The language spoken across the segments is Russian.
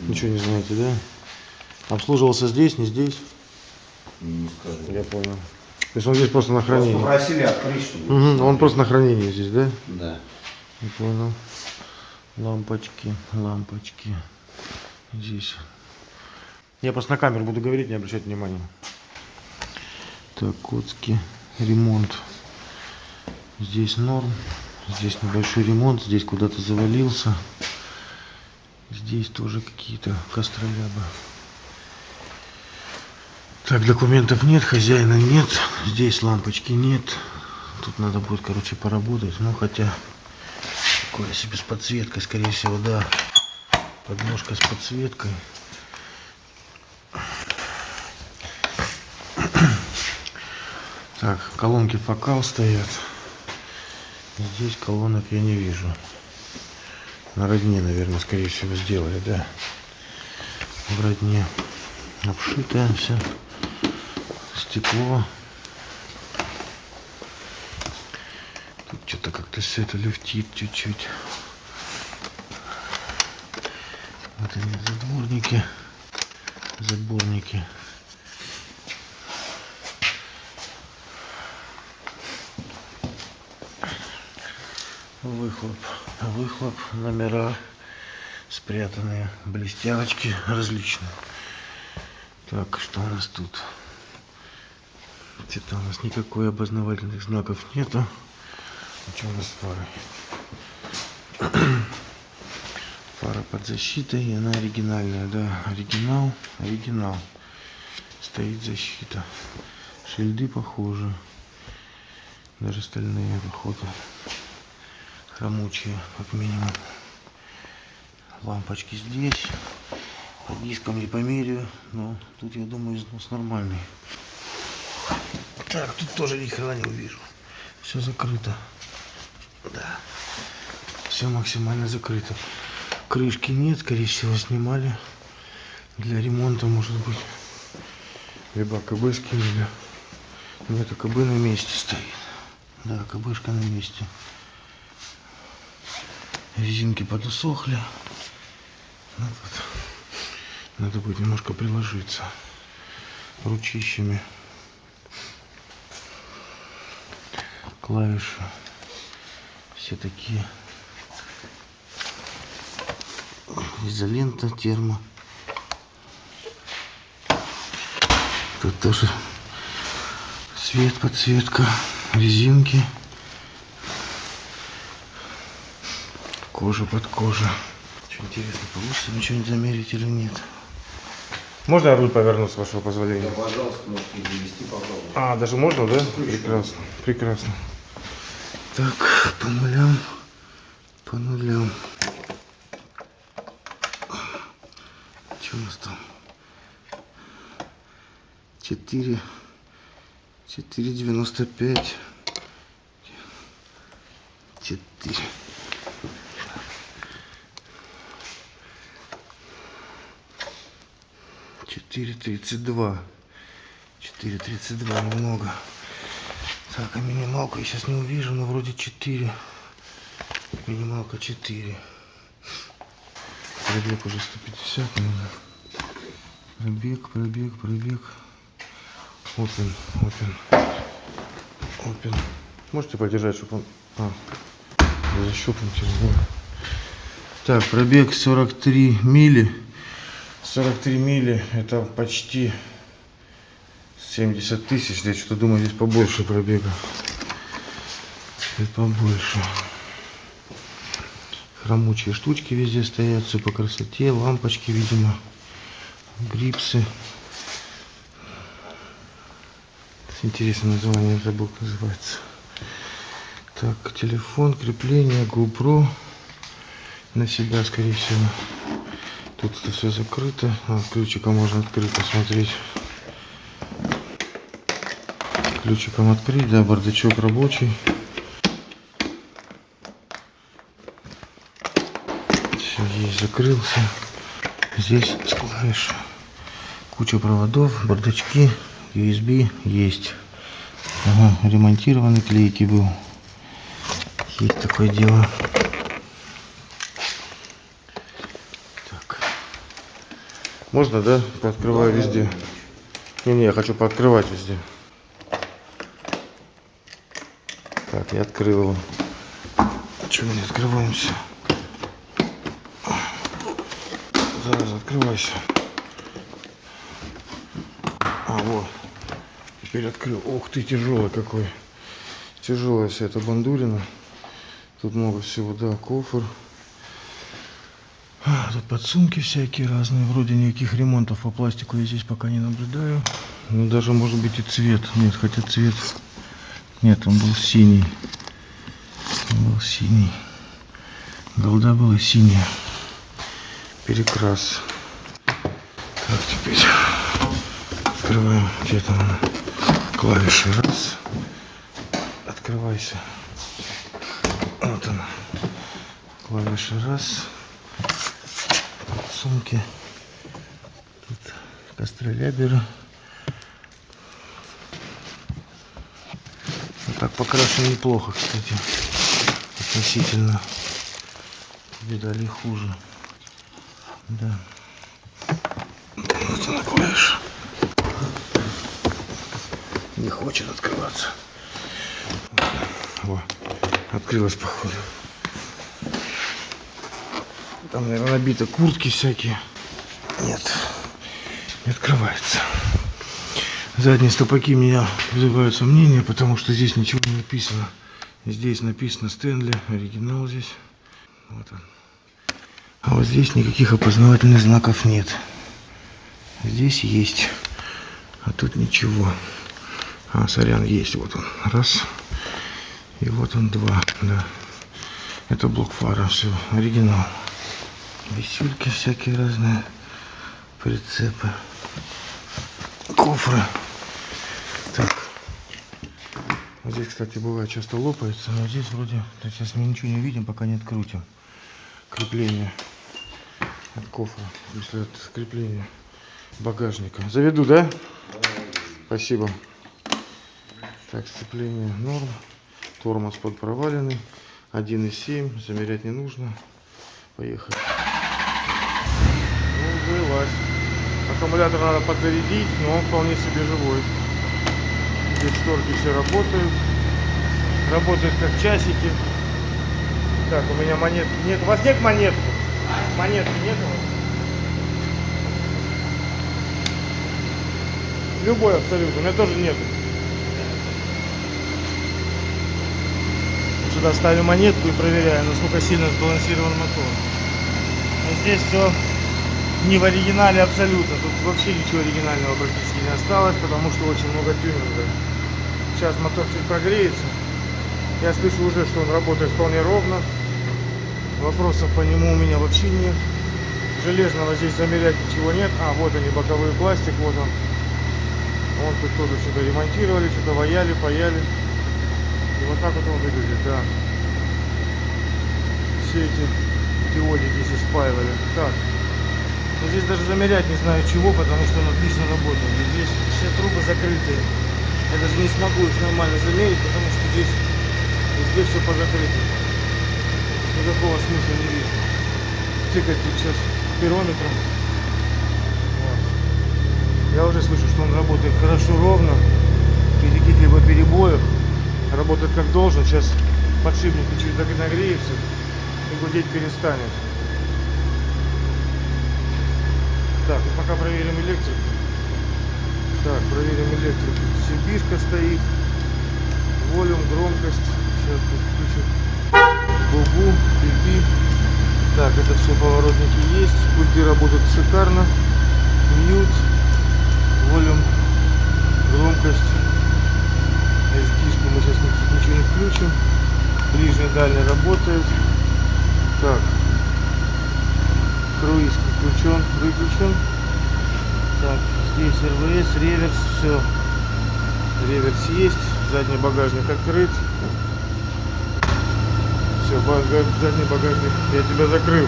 Ничего не знаете, да? Обслуживался здесь, не здесь? Не скажу. Я понял. То есть он здесь просто на Просто хранении? попросили открыть, чтобы... Мгм, Он просто на хранении здесь, да? Да. Я понял. Лампочки, лампочки. Здесь. Я просто на камеру буду говорить, не обращать внимания. Так, Коцкий. Ремонт. Здесь норм. Здесь небольшой ремонт. Здесь куда-то завалился. Здесь тоже какие-то костролябы. Так, документов нет, хозяина нет. Здесь лампочки нет. Тут надо будет, короче, поработать. Ну, хотя... Такое себе с подсветкой, скорее всего, да. Подножка с подсветкой. Так, колонки фокал стоят. Здесь колонок я не вижу. На родне, наверное, скорее всего, сделали, да. В родне. Обшитое все. Стекло. Тут что-то как-то все это люфтит чуть-чуть. Вот они, задворники. Заборники. Выхлоп. Выхлоп. Номера спрятанные. Блестяночки различные. Так, что у нас тут? Где-то у нас никакой обознавательных знаков нету. А что у нас с? Фара под защитой, и она оригинальная, да, оригинал, оригинал. Стоит защита. Шильды похожи. Даже стальные, походу. Хромучие, как минимум. Лампочки здесь. По дискам не померяю, но тут, я думаю, износ нормальный. Так, тут тоже ни хрена не увижу. Все закрыто. Да. Все максимально закрыто. Крышки нет, скорее всего, снимали. Для ремонта, может быть. Либо КБ скинули. Нет, КБ на месте стоит. Да, КБшка на месте. Резинки подусохли. Ну, тут надо будет немножко приложиться ручищами. Клавиши все такие изолента, термо. Тут тоже свет, подсветка, резинки, кожа под кожу. Очень интересно, получится ничего не замерить или нет. Можно я руль поверну, с вашего позволения? Да, пожалуйста, можете завести попробовать. А, даже можно, да? Прекрасно, прекрасно. Так, по нулям, по нулям. Что у нас там? Четыре, четыре девяносто пять. Четыре. Четыре тридцать два. Четыре тридцать два немного. Так, а минималку я сейчас не увижу, но вроде 4. Минималка 4. Пробег уже 150, наверное. Пробег, пробег, пробег. Опен, опен. Опен. Можете подержать, чтобы он... А, защелкнуть его. Так, пробег 43 мили. 43 мили, это почти 70 тысяч, я что-то думаю, здесь побольше пробега. Здесь побольше. Хромучие штучки везде стоят, все по красоте, лампочки, видимо, грипсы. Интересное название, забыл, как называется. Так, телефон, крепление, GoPro на себя, скорее всего. Тут это все закрыто. Ключиком можно открыть, посмотреть ключиком открыть, да, бардачок рабочий. Все, есть, закрылся. Здесь с клавиш. Куча проводов, бардачки, USB есть. Ага, ремонтированный клейкий был. Есть такое дело. Можно, да? Пооткрываю везде. Не-не, я хочу пооткрывать везде. Так, я открыл его. Чего мы не открываемся? Зараз открывайся. А, вот. Теперь открыл. Ух ты, тяжелый какой. Тяжелая вся эта бандурина. Тут много всего, да, кофр. А, Тут подсумки всякие разные. Вроде никаких ремонтов по пластику я здесь пока не наблюдаю. Ну, даже может быть и цвет. Нет, хотя цвет... Нет, он был синий. Он был синий. Голда была синяя. Перекрас. Так, теперь открываем. Где там? Клавиши. Раз. Открывайся. Вот она. Клавиши раз. Сумки. Тут костроляберы. Вот так покрашено неплохо, кстати. Относительно. Видали хуже. Да. Вот она клавиша. Не хочет открываться. Во, открылась походу. Там, наверное, набито куртки всякие. Нет, не открывается. Задние стопаки меня вызывают сомнения, потому что здесь ничего не написано. Здесь написано Стэнли, оригинал здесь. Вот он. А вот здесь никаких опознавательных знаков нет. Здесь есть, а тут ничего. А, сорян, есть. Вот он. Раз. И вот он два. Да. Это блок фара. Все. Оригинал. Висюльки всякие разные. Прицепы. Кофры. Так. Здесь, кстати, бывает часто лопается, но здесь вроде... сейчас мы ничего не видим, пока не открутим. Крепление от кофра. Если от крепления багажника. Заведу, да? Спасибо. Так, сцепление норм. Тормоз под проваленный. 1,7. Замерять не нужно. Поехали. Вылазь. Аккумулятор надо подзарядить, но он вполне себе живой. Здесь шторки все работают. Работают как часики. Так, у меня монетки нет. У вас нет монетки? Монетки нет у вас? Любой абсолютно. У меня тоже нету. Сюда ставлю монетку и проверяю, насколько сильно сбалансирован мотор. Но здесь все не в оригинале абсолютно. Тут вообще ничего оригинального практически не осталось, потому что очень много тюнинга. Сейчас мотор чуть прогреется. Я слышу уже, что он работает вполне ровно. Вопросов по нему у меня вообще нет. Железного здесь замерять ничего нет. А, вот они, боковой пластик, вот он. Вон тут тоже что-то ремонтировали, что-то ваяли, паяли. И вот так вот он выглядит, да. Все эти диодики здесь спаивали. Так. Но здесь даже замерять не знаю чего, потому что он отлично работает. И здесь все трубы закрытые. Я даже не смогу их нормально замерить, потому что здесь везде все позакрыто. Никакого смысла не вижу. Тыкать сейчас пирометром. Вот. Я уже слышу, что он работает хорошо ровно, без каких-либо перебоев. Работает как должен. Сейчас подшипник чуть так и нагреется и гудеть перестанет. Так, ну пока проверим электрику. Так, проверим электрику. Сибишка стоит. Волюм, громкость. Сейчас тут включим. Бубу, пипи. Так, это все поворотники есть. Пульты работают шикарно. Мьют. Волюм, громкость. SD-шку мы сейчас ничего не включим. Ближний, дальний работает. Так круиз включен, выключен. Так, здесь РВС, реверс, все. Реверс есть, задний багажник открыт. Все, багаж, задний багажник, я тебя закрыл.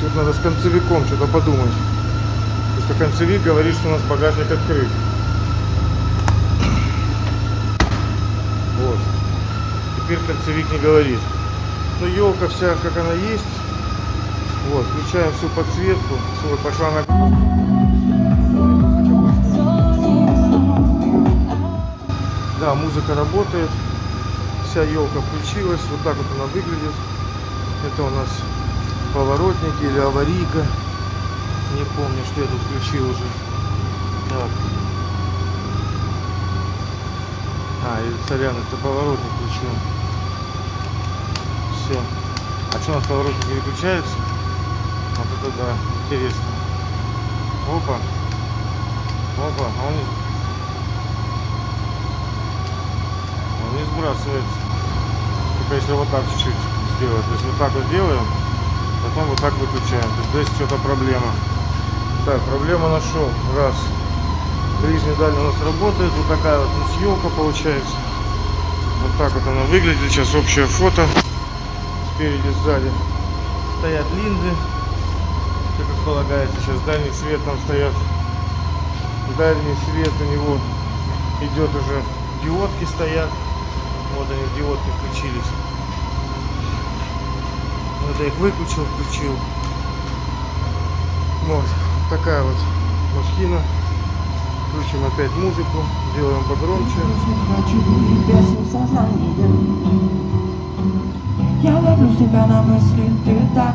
Тут надо с концевиком что-то подумать. Потому что концевик говорит, что у нас багажник открыт. Вот. Теперь концевик не говорит. Но елка вся, как она есть, вот, включаем всю подсветку. Все, пошла на Да, музыка работает. Вся елка включилась. Вот так вот она выглядит. Это у нас поворотники или аварийка. Не помню, что я тут включил уже. Так. А, и сорян, это поворотник включил. Все. А что у нас поворотник не выключается? Это да, интересно. Опа. Опа, а он он не сбрасывается. Только если вот так чуть-чуть сделать. То есть вот так вот делаем, потом вот так выключаем. То есть здесь что-то проблема. Так, проблему нашел. Раз. Ближний дальний у нас работает. Вот такая вот елка получается. Вот так вот она выглядит. Сейчас общее фото. Спереди, сзади стоят линзы. Все как полагается. Сейчас дальний свет там стоят. Дальний свет у него идет уже. Диодки стоят. Вот они, диодки включились. Вот я их выключил, включил. Вот такая вот машина. Включим опять музыку, делаем погромче. Я ловлю себя на мысли, ты так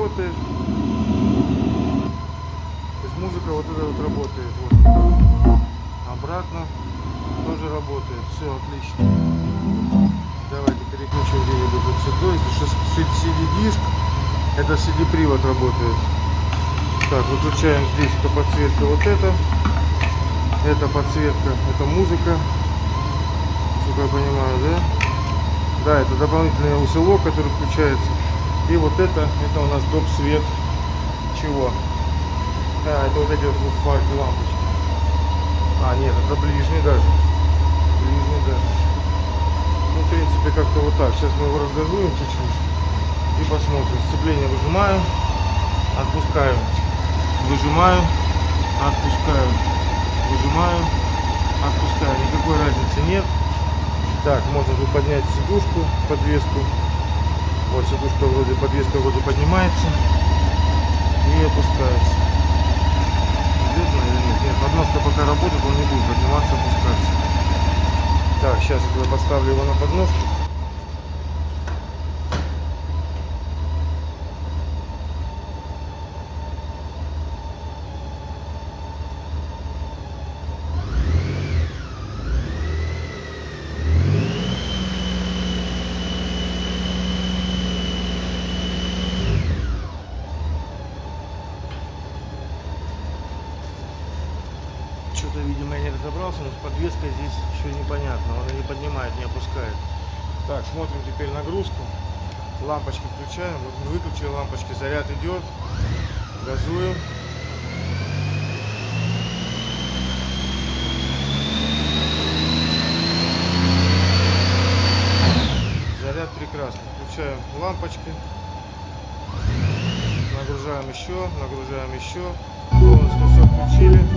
работает. То есть музыка вот эта вот работает. Вот. Обратно тоже работает. Все отлично. Давайте переключим где-нибудь вот сюда. Что CD-диск, это CD-привод работает. Так, выключаем здесь эта подсветка вот это. Это подсветка, это музыка. Насколько я понимаю, да? Да, это дополнительный усилок, который включается. И вот это, это у нас доп. свет. Чего? А, это вот эти вот фарки лампочки. А, нет, это ближний даже. Ближний даже. Ну, в принципе, как-то вот так. Сейчас мы его разгазуем чуть-чуть. И посмотрим. Сцепление выжимаю. Отпускаю. Выжимаю. Отпускаю. Выжимаю. Отпускаю. Никакой разницы нет. Так, можно тут поднять сидушку, подвеску. Вот сидушка вроде, подвеска вроде поднимается и опускается. Видно или нет? Нет, подноска пока работает, он не будет подниматься, опускаться. Так, сейчас я поставлю его на подножку. Что-то, видимо, я не разобрался, но с подвеской здесь еще непонятно. Он не поднимает, не опускает. Так, смотрим теперь нагрузку. Лампочки включаем. Вот выключили лампочки, заряд идет. Газуем. Заряд прекрасный. Включаем лампочки. Нагружаем еще, нагружаем еще. Полностью все включили.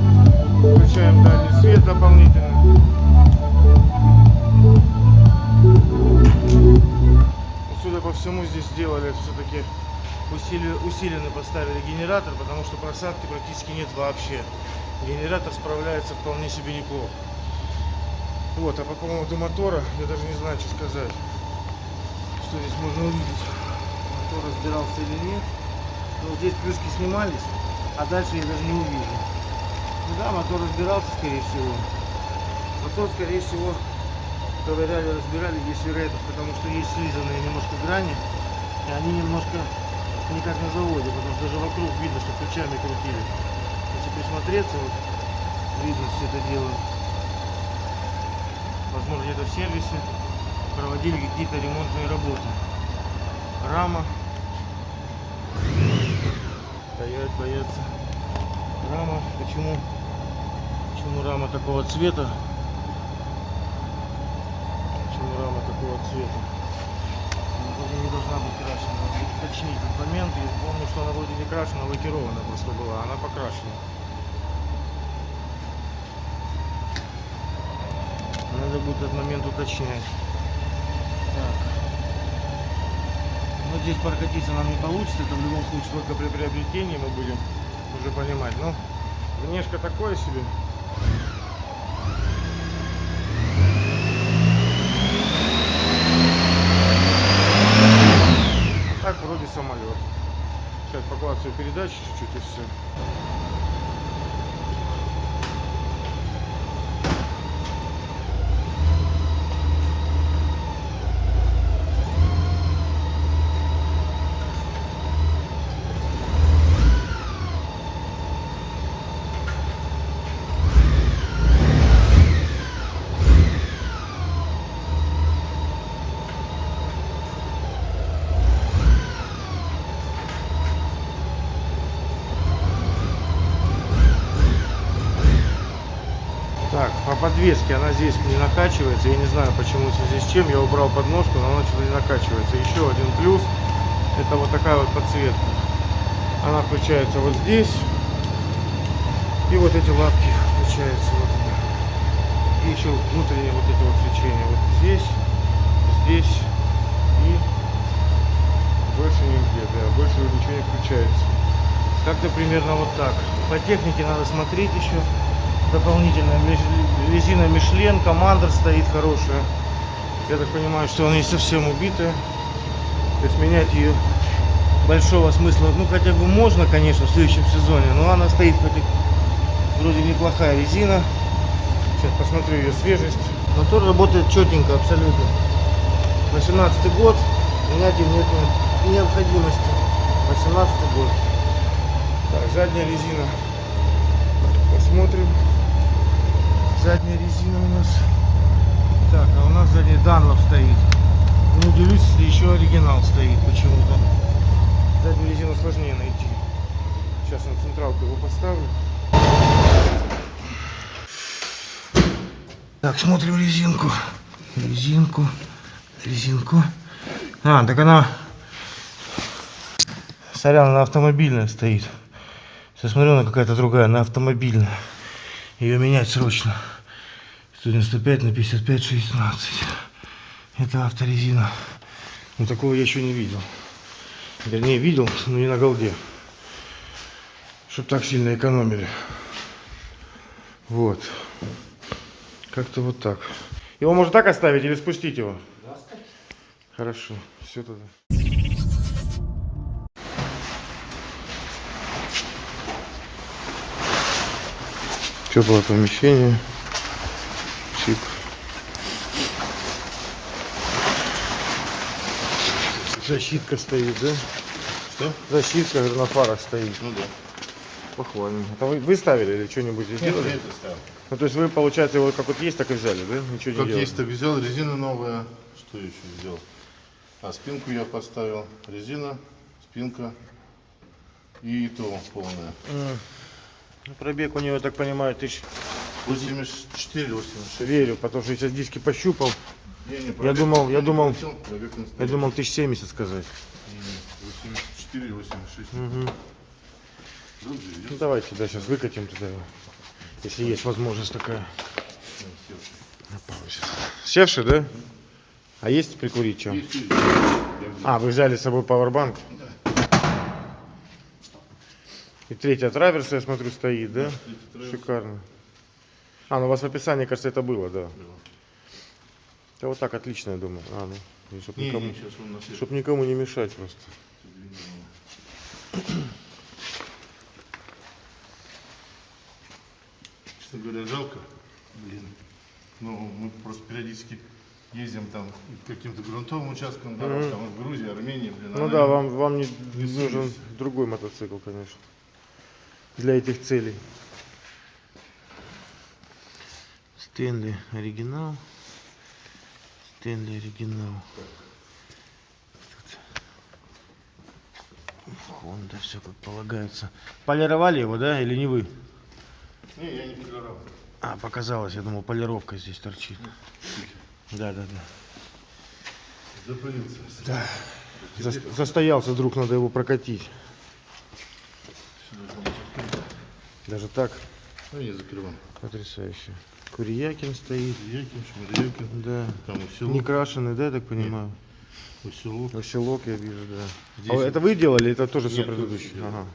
Включаем дальний свет дополнительно. Судя по всему, здесь сделали все-таки усиленно поставили генератор, потому что просадки практически нет вообще. Генератор справляется вполне себе неплохо. Вот, а по поводу мотора, я даже не знаю, что сказать. Что здесь можно увидеть. Мотор разбирался или нет. Ну, здесь крышки снимались, а дальше я даже не увижу. Да, мотор разбирался, скорее всего. Мотор, скорее всего, ковыряли, разбирали, есть вероятность, потому что есть слизанные немножко грани, и они немножко не как на заводе, потому что даже вокруг видно, что ключами крутили. Если присмотреться, вот, видно все это дело. Возможно, где-то в сервисе проводили какие-то ремонтные работы. Рама. Стоять, бояться. Рама. Почему? Почему рама такого цвета? Почему рама такого цвета? Она не должна быть крашена. Надо уточнить этот момент. Я помню, что она вроде не крашена, а лакирована просто была. Она покрашена. Надо будет этот момент уточнять. Так. Ну, здесь прокатиться нам не получится, это в любом случае только при приобретении мы будем уже понимать. Ну, внешка такое себе. Так вроде самолет. Сейчас поклацаю передачи чуть-чуть и все. Так, по подвеске она здесь не накачивается. Я не знаю, почему в связи с чем. Я убрал подножку, но она что-то не накачивается. Еще один плюс. Это вот такая вот подсветка. Она включается вот здесь. И вот эти лапки включаются. Вот. И еще внутреннее вот это вот свечение. Вот здесь, здесь и больше нигде. Да, больше ничего не включается. Как-то примерно вот так. По технике надо смотреть еще дополнительная Миш- резина Мишлен, командер стоит хорошая. Я так понимаю, что она не совсем убитая. То есть менять ее большого смысла, ну хотя бы можно, конечно, в следующем сезоне, но она стоит хоть вроде неплохая резина. Сейчас посмотрю ее свежесть. Мотор работает четенько абсолютно. 18 год, менять ее нет не- необходимости. 18 год. Так, задняя резина. Посмотрим. Задняя резина у нас. Так, а у нас сзади Данлов стоит. Не удивлюсь, если еще оригинал стоит почему-то. Заднюю резину сложнее найти. Сейчас на централку его поставлю. Так, смотрим резинку. Резинку. Резинку. А, так она... Сорян, она автомобильная стоит. Сейчас смотрю, она какая-то другая, она автомобильная. Ее менять срочно. 195 на 55 16. Это авторезина. Ну такого я еще не видел. Вернее видел, но не на голде. Чтоб так сильно экономили. Вот. Как-то вот так. Его можно так оставить или спустить его? Хорошо. Все тогда. Теплое помещение. Шик. Защитка стоит, да? Что? Защитка говорю, на фарах стоит. Ну да. Похвально. Это вы, вы ставили или что-нибудь здесь Нет, делали? я это ставил. Ну то есть вы, получается, его как вот есть, так и взяли, да? Ничего не Как делали? есть, так взял. Резина новая. Что еще взял? А спинку я поставил. Резина, спинка и то полная. Ну, Пробег у него, я так понимаю, тысяч 84, 86. верю, потому что я сейчас диски пощупал. Не, не, Я пробег думал, я думал, пробег не я думал тысяч семьдесят сказать. Не, не, 84, 86. Мгм. Вроде идет. Ну давайте, да, сейчас выкатим туда. Если есть возможность такая. Севший, да? А есть прикурить чем? Есть, есть. Я взял. А, вы взяли с собой пауэрбанк? И третья траверса, я смотрю, стоит, да? Шикарно. А, ну у вас в описании, кажется, это было, да. Да вот так отлично, я думаю. А, ну, чтобы Не, никому, не, чтоб никому не мешать просто. Честно говоря, жалко. Блин. Ну, мы просто периодически ездим там к каким-то грунтовым участкам дорог, там в Грузии, Армении, блин. Ну да, вам, вам не нужен другой мотоцикл, конечно. Для этих целей. Стэнли оригинал. Стэнли оригинал. Honda все как полагается. Полировали его, да, или не вы? Не, я не полировал. А, показалось, я думал, полировка здесь торчит. Да, да, да. Запылился. Да. Зас- Застоялся вдруг, надо его прокатить. Даже так? Ну, не закрываем. Потрясающе. Курьякин стоит. Якин, Шмырякин, Да. там Не усилок, крашеный, да, я так понимаю? усилок. Усилок я вижу, да. Здесь А это вы делали, это тоже все Нет, тоже предыдущие? делал. Ага.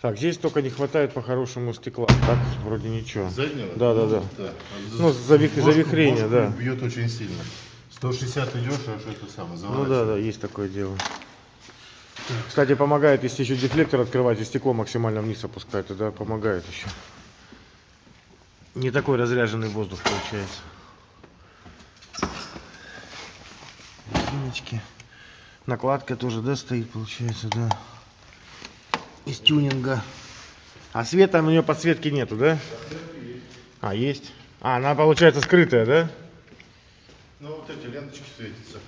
Так, здесь только не хватает по-хорошему стекла. Так, вроде ничего. Заднего? Да, да, да. да. Ну, завих- Бошку- завихрение, бошку да. Бьет очень сильно. 160 идешь, а что это самое, Ну да, да, есть такое дело. Кстати, помогает, если еще дефлектор открывать и стекло максимально вниз опускать, тогда помогает еще. Не такой разряженный воздух получается. Резиночки. Накладка тоже, да, стоит, получается, да. Из тюнинга. А света у нее подсветки нету, да? А, есть. А, она получается скрытая, да? Ну вот эти ленточки светятся.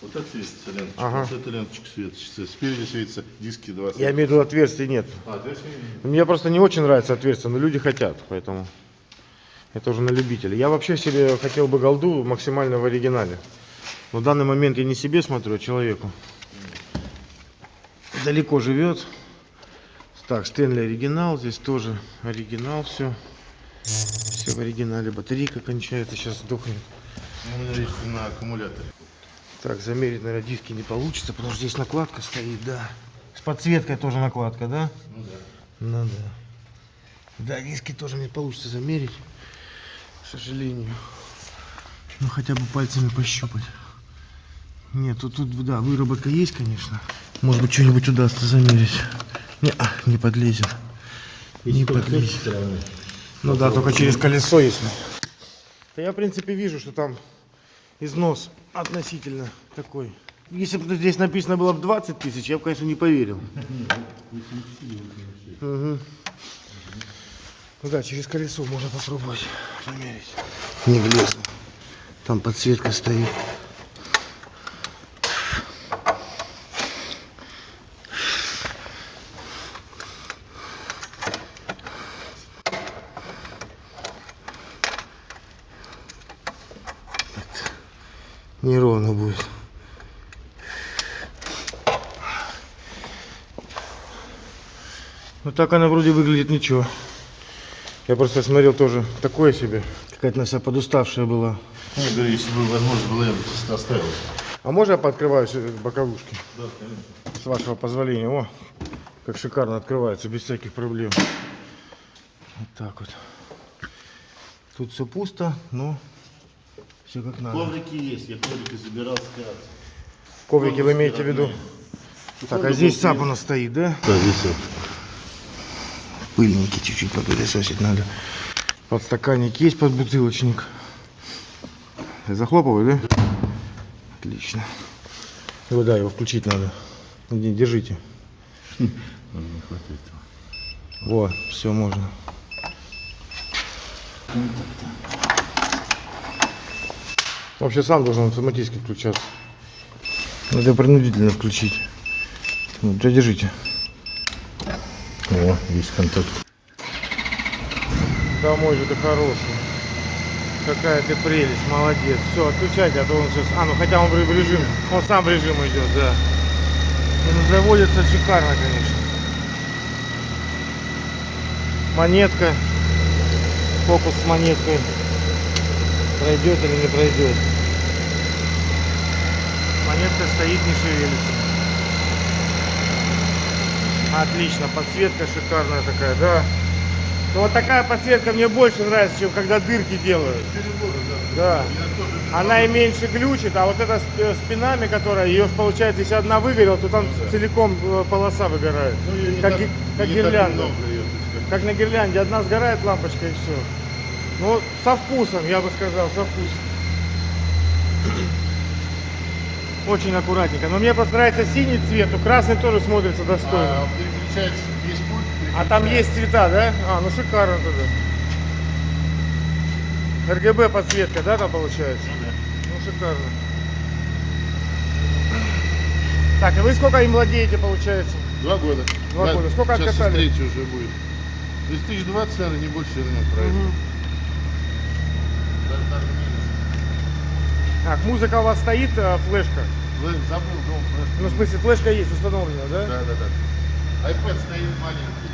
Вот это светится ленточка, Ага. вот эта ленточка светится. Спереди светятся диски 20. Я имею в виду отверстий нет. А, здесь не- Мне просто не очень нравится отверстие, но люди хотят, поэтому это уже на любителя. Я вообще себе хотел бы голду максимально в оригинале. Но в данный момент я не себе смотрю, а человеку. Далеко живет. Так, Стэнли оригинал, здесь тоже оригинал все. Все в оригинале. Батарейка кончается, сейчас сдохнет. Ну, у меня есть на аккумуляторе. Так, замерить, наверное, диски не получится, потому что здесь накладка стоит, да. С подсветкой тоже накладка, да? Ну да. Ну да. Да, диски тоже не получится замерить, сожалению. Ну хотя бы пальцами пощупать. Нет, тут, тут да, выработка есть, конечно. Может быть, что-нибудь удастся замерить. Не, а, не подлезет. Не подлезет. Ну да, только через колесо, если. Да я, в принципе, вижу, что там износ относительно такой. Если бы здесь написано было бы 20 тысяч, я бы, конечно, не поверил. Мгм. Ну да, через колесо можно попробовать померить. Не влезло. Там подсветка стоит. Неровно будет. Ну так она вроде выглядит ничего. Я просто смотрел тоже такое себе. Какая-то на себя подуставшая была. Ну, я говорю, если бы возможность была, я бы просто оставил. А можно я пооткрываю все боковушки? Да, конечно. С вашего позволения. О, как шикарно открывается, без всяких проблем. Вот так вот. Тут все пусто, но все как надо. Коврики есть, я коврики забирал с театра. Коврики вы имеете в виду? Так, а здесь саб у нас стоит, да? Да, здесь вот. Пыльники чуть-чуть попылесосить надо. Подстаканник есть под бутылочник. Захлопываю, да? Отлично. Его, да, его включить надо. Не, держите. Не хватает. Во, все можно. Вообще сам должен автоматически включаться. Надо принудительно включить. Да, держите. О, есть контакт. Домой же ты хороший. Какая ты прелесть, молодец. Все, отключайте, а то он сейчас... А, ну хотя он в режим, он сам в режим идет, да. Ну, заводится шикарно, конечно. Монетка. Фокус с монеткой. Пройдет или не пройдет. Монетка стоит, не шевелится. Отлично, подсветка шикарная такая, да. Ну вот такая подсветка мне больше нравится, чем когда дырки делают. Да. Она и меньше глючит, а вот эта э, с пинами, которая, ее получается, если одна выгорела, то там целиком э, полоса выгорает. как, ги- как гирлянда. Как на гирлянде, одна сгорает лампочка и все. Ну, со вкусом, я бы сказал, со вкусом. Очень аккуратненько. Но мне просто нравится синий цвет, но красный тоже смотрится достойно. А, переключается, есть пульт. А там есть цвета, да? А, ну шикарно тогда. РГБ подсветка, да, там получается? Ну шикарно. Так, и вы сколько им владеете, получается? Два года. Два года. Сколько Сейчас откатали? третий уже будет. То есть 1020, наверное, не больше, наверное, правильно. Мгм. Так, музыка у вас стоит, а, флешка? Забыл, дом, флеш. Ну, в смысле, флешка есть установлена, да? Да, да, да. iPad стоит маленький.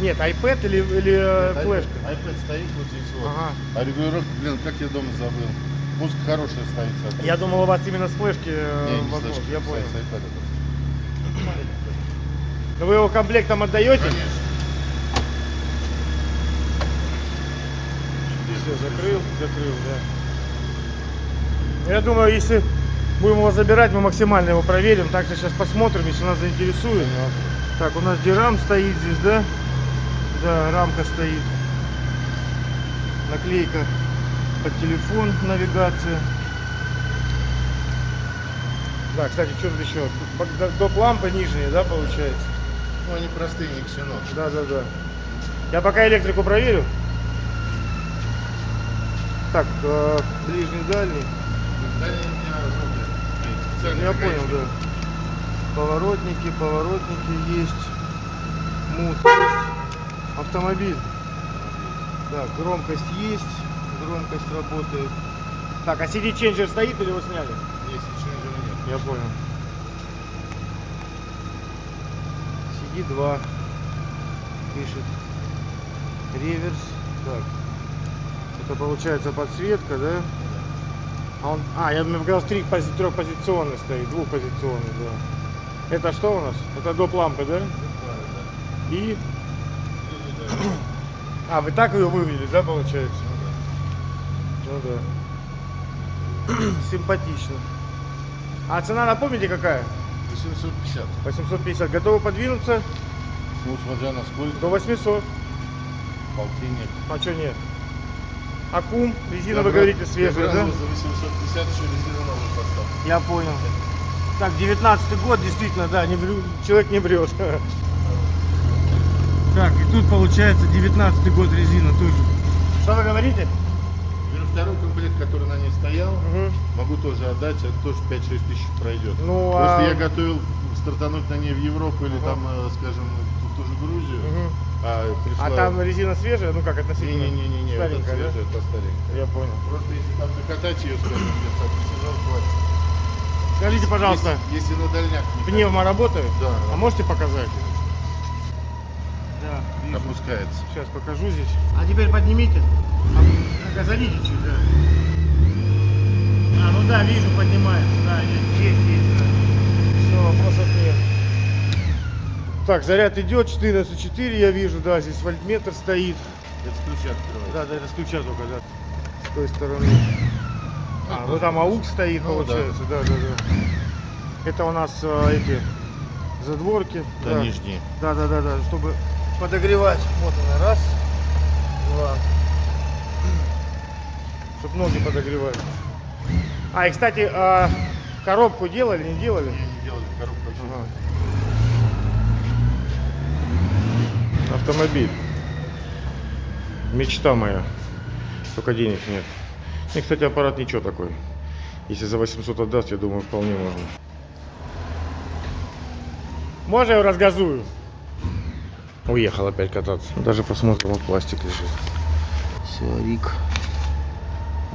Нет, iPad или, или э, iPad- флешка? iPad стоит вот здесь вот. Ага. А регулировка, блин, как я дома забыл. Музыка хорошая стоит. соответственно. Я думал, у вас именно с флешки э, Не, не возможно. слышно, Я понял. с iPad. Но вы его комплектом отдаете? Конечно. Все, закрыл, закрыл, да. Я думаю, если будем его забирать, мы максимально его проверим. Также сейчас посмотрим, если нас заинтересует. Так, у нас дирам стоит здесь, да? Да, рамка стоит. Наклейка под телефон, навигация. Да, кстати, что тут еще? Доп лампы нижние, да, получается? Ну, они простые, не ксенон. Да, да, да. Я пока электрику проверю. Так, э, ближний, дальний. Я такая понял, да. Поворотники, поворотники есть. Мут есть. Автомобиль. Так, громкость есть. Громкость работает. Так, а CD ченджер стоит или его сняли? Ченджера нет. Я понял. CD2 пишет. Реверс. Так. Это получается подсветка, да? А, он, а я мне показалось, три пози, трехпозиционный стоит, двухпозиционный, да. Это что у нас? Это доп лампы, да? И. А, вы так ее вывели, да, получается? Ну да. Симпатично. А цена, напомните, какая? 850. 850. Готовы подвинуться Ну, смотря на сколько. до 800. Полтинник. А что нет? Акум, резина, вы говорите, свежая, да? брал его за 850, еще резину новую поставил. Я понял. Так, 19 год, действительно, да, не вру- человек не врет. Так, и тут получается 19 год резина тоже. Что вы говорите? Второй комплект, который на ней стоял, Мгм. могу тоже отдать, это тоже 5-6 тысяч пройдет. Ну, Просто а- я готовил стартануть на ней в Европу или Ага. там, э, скажем, Грузию, Мгм. а пришла... А там резина свежая, ну как относительно? Не-не-не, это Старенькая, да? свежая, это старенькая. Я понял. Просто если там закатать ее, где-то сезон хватит. Скажите, пожалуйста, Если, если на дальняк не пневма работает? Да, А можете показать? Да, вижу. опускается. Сейчас покажу здесь. А теперь поднимите. Газолите чуть, да. А, ну да, вижу, поднимается. Да, есть, есть, да. Все, вопросов нет. Так, заряд идет, 14,4 я вижу, да, здесь вольтметр стоит. Это с ключа открывается. Да, да, это с ключа только, да. С той стороны. А, вот там аук стоит, Ну, получается, да, да, да. Это у нас а, эти задворки. Да, нижние. Да, да, да, да, чтобы подогревать. Вот она, раз, два. Чтобы ноги подогревать. А, и кстати, а, коробку делали, не делали? Не, не делали коробку. Ага. Автомобиль. Мечта моя. Только денег нет. И, кстати, аппарат ничего такой. Если за 800 отдаст, я думаю, вполне можно. Можно я его разгазую? Уехал опять кататься. Даже посмотрим, вот пластик лежит. Все, Рик.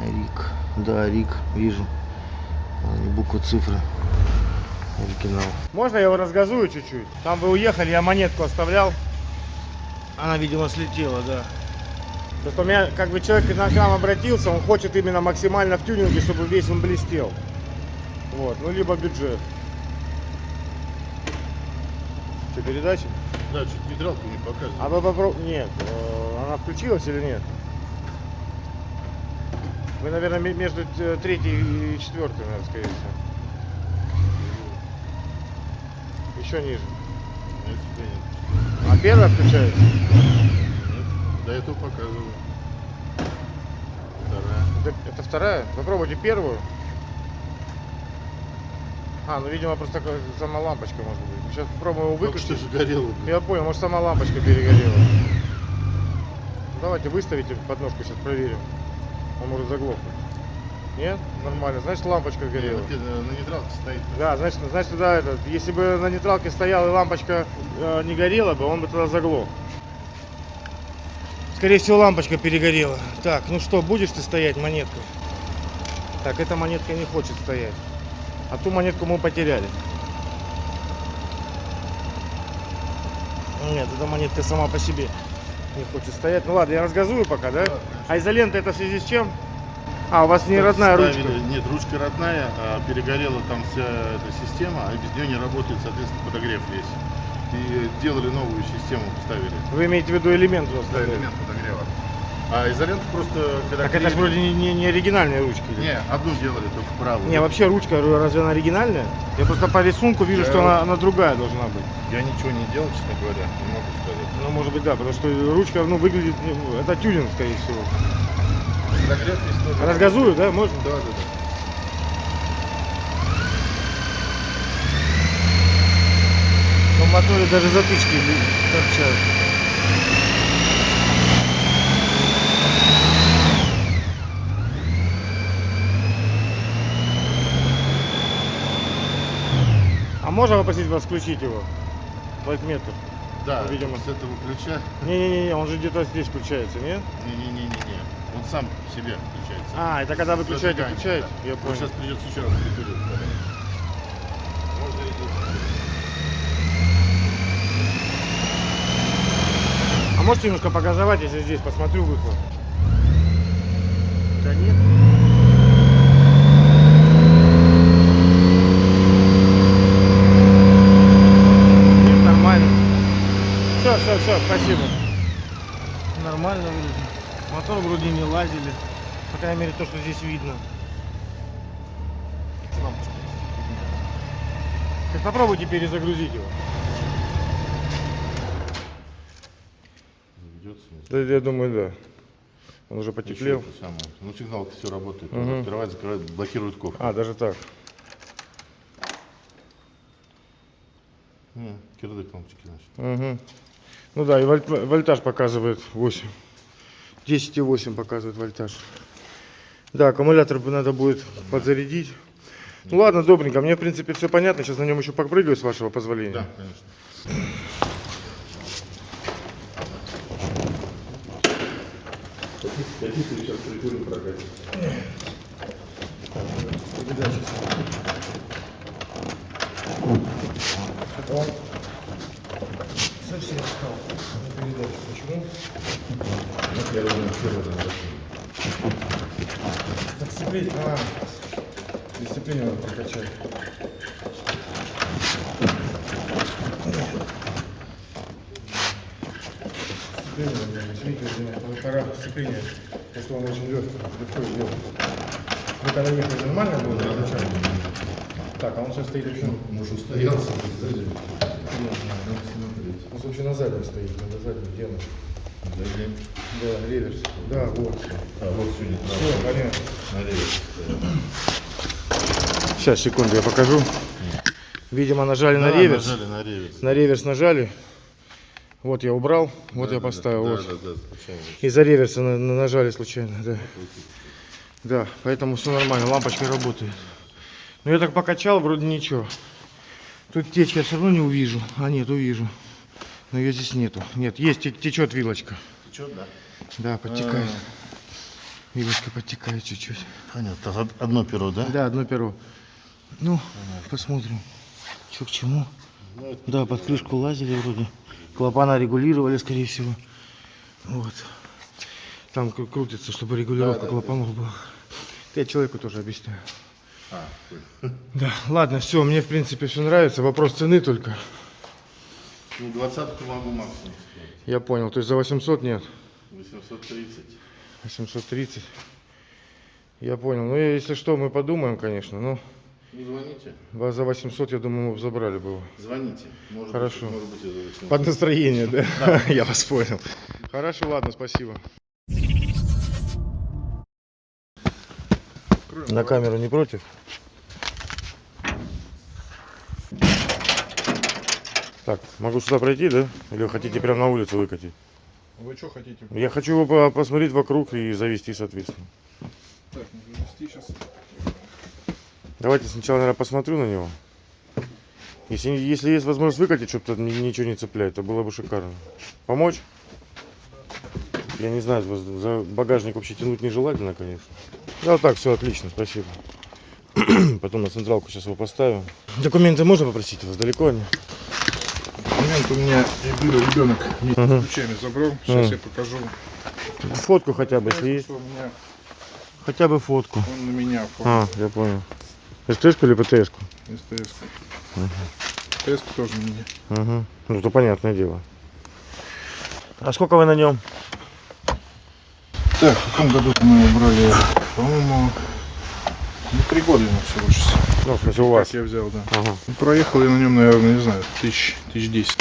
Рик. Да, Рик, вижу. А, не буквы, цифры. Оригинал. Можно я его разгазую чуть-чуть? Там вы уехали, я монетку оставлял. Она, видимо, слетела, да. Просто у меня, как бы, человек к нам обратился, он хочет именно максимально в тюнинге, чтобы весь он блестел. Вот, ну, либо бюджет. Что, передача? Да, чуть нейтралку не показывает. А вы попробуйте... Нет, э, она включилась или нет? Вы, наверное, ме- между третьей и четвертой, наверное, скорее всего. Еще ниже. Нет, нет. А первая включается? Нет, до этого показываю. Вторая. Это, это вторая? Попробуйте первую. А, ну, видимо, просто сама лампочка может быть. Сейчас попробуем его Только что выключить. же горело. блин. Я понял, может сама лампочка перегорела. Ну, Давайте выставите подножку, сейчас проверим. Он может заглохнуть. Нет? Нормально. Значит, лампочка горела. вот это На нейтралке стоит. Да, значит, значит, да, это, если бы на нейтралке стояла и лампочка э, не горела бы, он бы тогда заглох. Скорее всего, лампочка перегорела. Так, ну что, будешь ты стоять монеткой? Так, эта монетка не хочет стоять. А ту монетку мы потеряли. Нет, эта монетка сама по себе не хочет стоять. Ну ладно, я разгазую пока, да? А изолента это в связи с чем? А, у вас не родная ручка. Нет, ручка родная, а перегорела там вся эта система, а без нее не работает, соответственно, подогрев весь. И делали новую систему, ставили. Вы имеете в виду элемент вас? Да, элемент подогрева. А изолента просто, когда Так это клеили- вроде не, не- не оригинальные ручки. или? Не, одну делали, только правую. Не, вообще ручка, разве она оригинальная? Я просто по рисунку вижу, Я- что она, она другая должна быть. Я ничего не делал, честно говоря, не могу сказать. Ну, может быть, да, потому что ручка, ну, выглядит, ну, это тюнинг, скорее всего. Весь тоже. Разгазую, да, можно? Да, да, да. Моторе даже затычки торчат. А можно попросить вас включить его? Лайкметр. Да, Видимо. с этого ключа. Не-не-не, он же где-то здесь включается, нет? Не-не-не-не-не. Он сам себе включается. А, это когда вы включаете, Зажигание, включаете? да. Я понял. сейчас придется еще раз. Можно идти. А можете немножко погазовать, если здесь посмотрю выхлоп? Да нет. Нет, нормально. Все, все, все, спасибо. Нормально вроде. Мотор вроде не лазили. По крайней мере, то, что здесь видно. Так попробуйте перезагрузить его. Да, я думаю, да. Он уже потеплел. Ну, сигналка все работает. Он Открывает, закрывает, блокирует кофе. А, даже так. Не, кирдык лампочки, значит. Угу. Ну да, и вольт- вольтаж показывает 8. 10,8 показывает вольтаж. Да, аккумулятор бы надо будет подзарядить. Ну ладно, добренько, мне в принципе все понятно. Сейчас на нем еще попрыгаю, с вашего позволения. Да, конечно. Совсем стал. Не передачу. Почему? Так сцепление, а, дисциплину надо прокачать. Полтора сцепления, потому что он очень легкий, легко сделан. Вы когда ехали, нормально было изначально? Так, а он сейчас стоит еще... Муж устоялся, сзади. Он вообще на заднем стоит, на заднем, где он? Сзади. Да, реверс. Да, вот. А, вот сегодня Все, понятно. Налево. Сейчас, секунду, я покажу. Видимо, нажали на Да, реверс. Нажали на реверс. На реверс нажали. Вот я убрал, вот Да, я да, поставил. Да, вот. да, да, случайно. Из-за реверса на- на- нажали случайно, да. Да, поэтому все нормально, лампочка работает. Но я так покачал, вроде ничего. Тут течки я все равно не увижу. А нет, увижу. Но ее здесь нету. Нет, есть, те- течет вилочка. Че, да? Да, подтекает. А. Вилочка подтекает чуть-чуть. Понятно. Одно перо, да? Да, одно перо. Ну, посмотрим, что к чему. Ну, Да, под крышку лазили вроде. Клапана регулировали, скорее всего. Вот. Там кру- крутится, чтобы регулировка Да, да, клапанов была. Я человеку тоже объясняю. А. Да, ладно, все, мне в принципе все нравится. Вопрос цены только. Ну, двадцатку могу максимум. Я понял. То есть за 800 нет. 830. 830. Я понял. Ну, если что, мы подумаем, конечно. Но Ну, звоните. за 800, я думаю, мы забрали бы его. Звоните. Может Хорошо. Быть, может быть, и за 800. Под настроение, да? Я вас понял. Хорошо, ладно, спасибо. На камеру не против? Так, могу сюда пройти, да? Или вы хотите прямо на улицу выкатить? Вы что хотите? Я хочу посмотреть вокруг и завести, соответственно. Так, нужно вести сейчас. Давайте сначала, наверное, посмотрю на него. Если, если есть возможность выкатить, чтобы тут ни- ничего не цеплять, то было бы шикарно. Помочь? Я не знаю, за багажник вообще тянуть нежелательно, конечно. Да, вот так, все отлично, спасибо. Потом на централку сейчас его поставим. Документы можно попросить у вас? Далеко они? У меня момент у меня ребенок вместе Ага. с ключами забрал. Сейчас Ага. я покажу. Фотку хотя бы, если есть. Меня Хотя бы фотку. он на меня оформил. А, я понял. СТС-ку или ПТС-ку? СТС. СТС тоже на меня. Угу. Ну, то понятное дело. А сколько вы на нем? Так, в каком году мы его брали? По-моему, ну, три года ему всего. Ну, в смысле, у вас. Как я взял, да. Ага, Ну, Проехал я на нем, наверное, не знаю, тысяч, тысяч десять,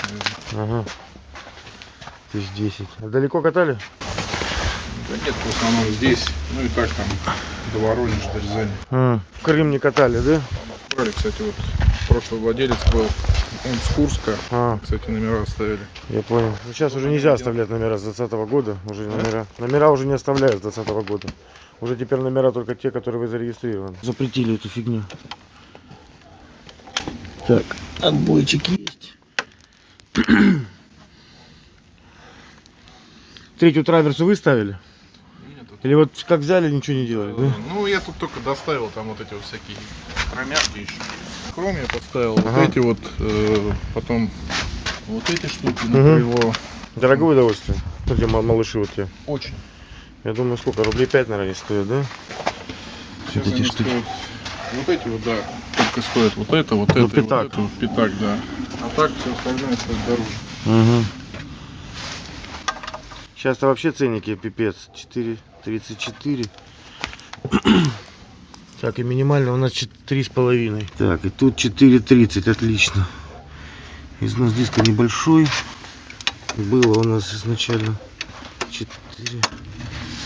наверное. ага. Тысяч десять. А далеко катали? Да нет, в основном здесь. Ну и так там до Воронежа, до Рязани. М, В Крым не катали, да? Брали, кстати, вот прошлый владелец был, он с Курска. А, Кстати, номера оставили. я понял. Ну, сейчас уже нельзя оставлять номера с 20 года. Уже номера. Номера уже не оставляют с 20 года. Уже теперь номера только те, которые вы зарегистрированы. Запретили эту фигню. Так, отбойчик есть. Третью траверсу вы ставили? Или вот как взяли, ничего не делали, да? Ну, я тут только доставил там вот эти вот всякие хромяшки еще. Хром я подставил, Ага. вот эти вот, э, потом вот эти штуки на Мгм. крыло. Дорогое удовольствие. Где ма- малыши вот те. Очень. Я думаю, сколько? Рублей 5, наверное, они стоят, да? Сейчас эти они штуки. стоят, вот эти вот, да, только стоят вот это, вот Ну, это, пятак. вот это, вот пятак, да. А так все остальное стоит дороже. Угу. Сейчас-то вообще ценники пипец. 4,34. Так, и минимально у нас 3,5. Так, и тут 4,30, отлично. Износ диска небольшой. Было у нас изначально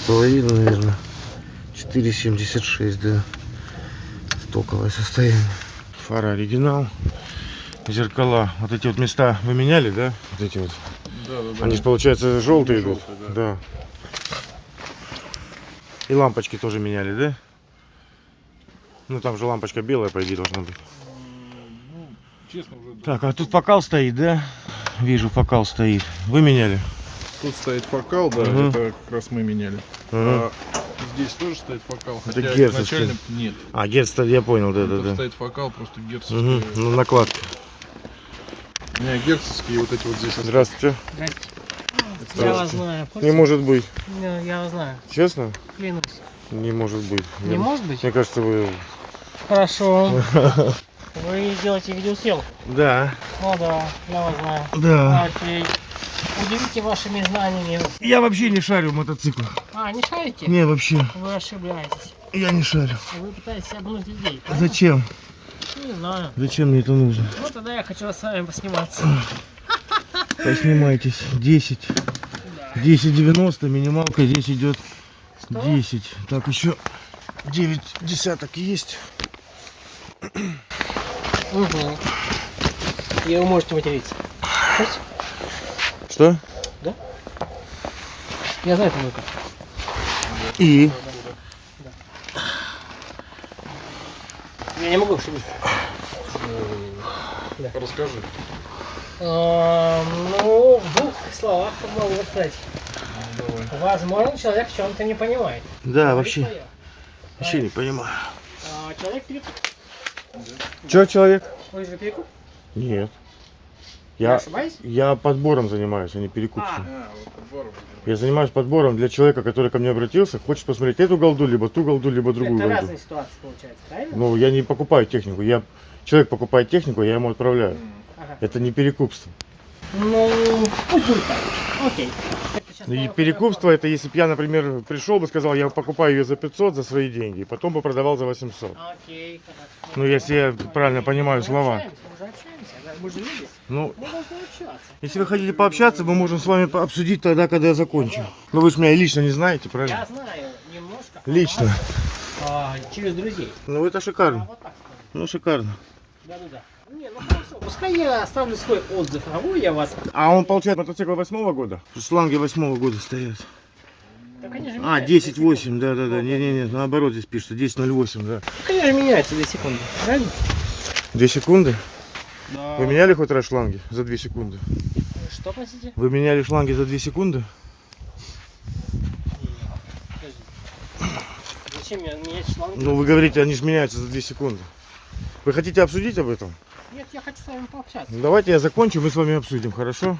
4,5, наверное. 4,76, да. Стоковое состояние. Фара оригинал. Зеркала. Вот эти вот места вы меняли, да? Вот эти вот. Да, да, да. Они же, получается, желтые идут. Желтые, Да. И лампочки тоже меняли, да? Ну там же лампочка белая, по идее, должна быть. Ну, честно уже. да. Так, а тут фокал стоит, да? Вижу, фокал стоит. Вы меняли? Тут стоит фокал, да, Мгм. это как раз мы меняли. Ага. А здесь тоже стоит фокал, Это хотя герцовский. изначально нет. А, герц, я понял, да, Тут да, да. стоит фокал, просто герцовский. Угу. Ну, накладка. У меня герцовские вот эти вот здесь остались. Здравствуйте. Я вас знаю. Не может быть. Не, Я вас знаю. Честно? Клянусь. Не может быть. Не Я- может быть? Мне кажется, вы... Хорошо. Вы делаете видеосъемку? Да. Ну да, я вас знаю. Да. Окей. Удивите вашими знаниями. Я вообще не шарю в мотоциклах. А, не шарите? Не, вообще. Вы ошибаетесь. Я не шарю. Вы пытаетесь обмануть людей. правильно? Зачем? Не знаю. Зачем мне это нужно? Ну тогда я хочу с вами посниматься. Поснимайтесь. 10. 10,90. Минималка здесь идет 10. Так, еще 9 десяток есть. Угу. И вы можете материться. Хотите? Что? Я знаю, это как. И? Я не могу ошибиться. Расскажи. А, Ну, в двух словах могу сказать. Давай. Возможно, человек в чем-то не понимает. Да, Говорит вообще. Вообще не понимаю. А, человек перекуп. Че, человек? Вы же перекуп? Нет. Я Я, ошибаюсь? я подбором занимаюсь, а не перекупством. А, вот подбор. Я занимаюсь подбором для человека, который ко мне обратился, хочет посмотреть эту голду, либо ту голду, либо другую Это голду. разные ситуации получается, правильно? Ну, я не покупаю технику. Я... Человек покупает технику, я ему отправляю. Ага. Это не перекупство. Ну, пусть будет так. Окей. Сейчас И перекупство это если бы я, например, пришел бы, сказал, я покупаю ее за 500 за свои деньги, потом бы продавал за 800. Окей, хорошо. Ну, если я правильно понимаю слова. Ну, если вы хотите пообщаться, мы можем с вами обсудить тогда, когда я закончу. Ну, вы же меня лично не знаете, Я правильно? знаю немножко. о Лично. а, через друзей. Ну, это А шикарно. скажу. Ну, шикарно. Да-да-да. Не, ну хорошо. Пускай я оставлю свой отзыв, а вы я вас. А он получает мотоцикл восьмого года? Шланги восьмого года стоят. Так они же А, меняются, 10.8, да-да-да. Не-не-не, наоборот здесь пишется 10.08, да. Так они же меняются две секунды, правильно? Две секунды? Да. Вы меняли хоть раз шланги за две секунды? Что, простите? Вы меняли шланги за две секунды? Подожди. Зачем мне менять шланг? Ну, вы говорите, они же меняются за 2 секунды. Вы хотите обсудить об этом? Нет, я хочу с вами пообщаться. Давайте я закончу, мы с вами обсудим, хорошо?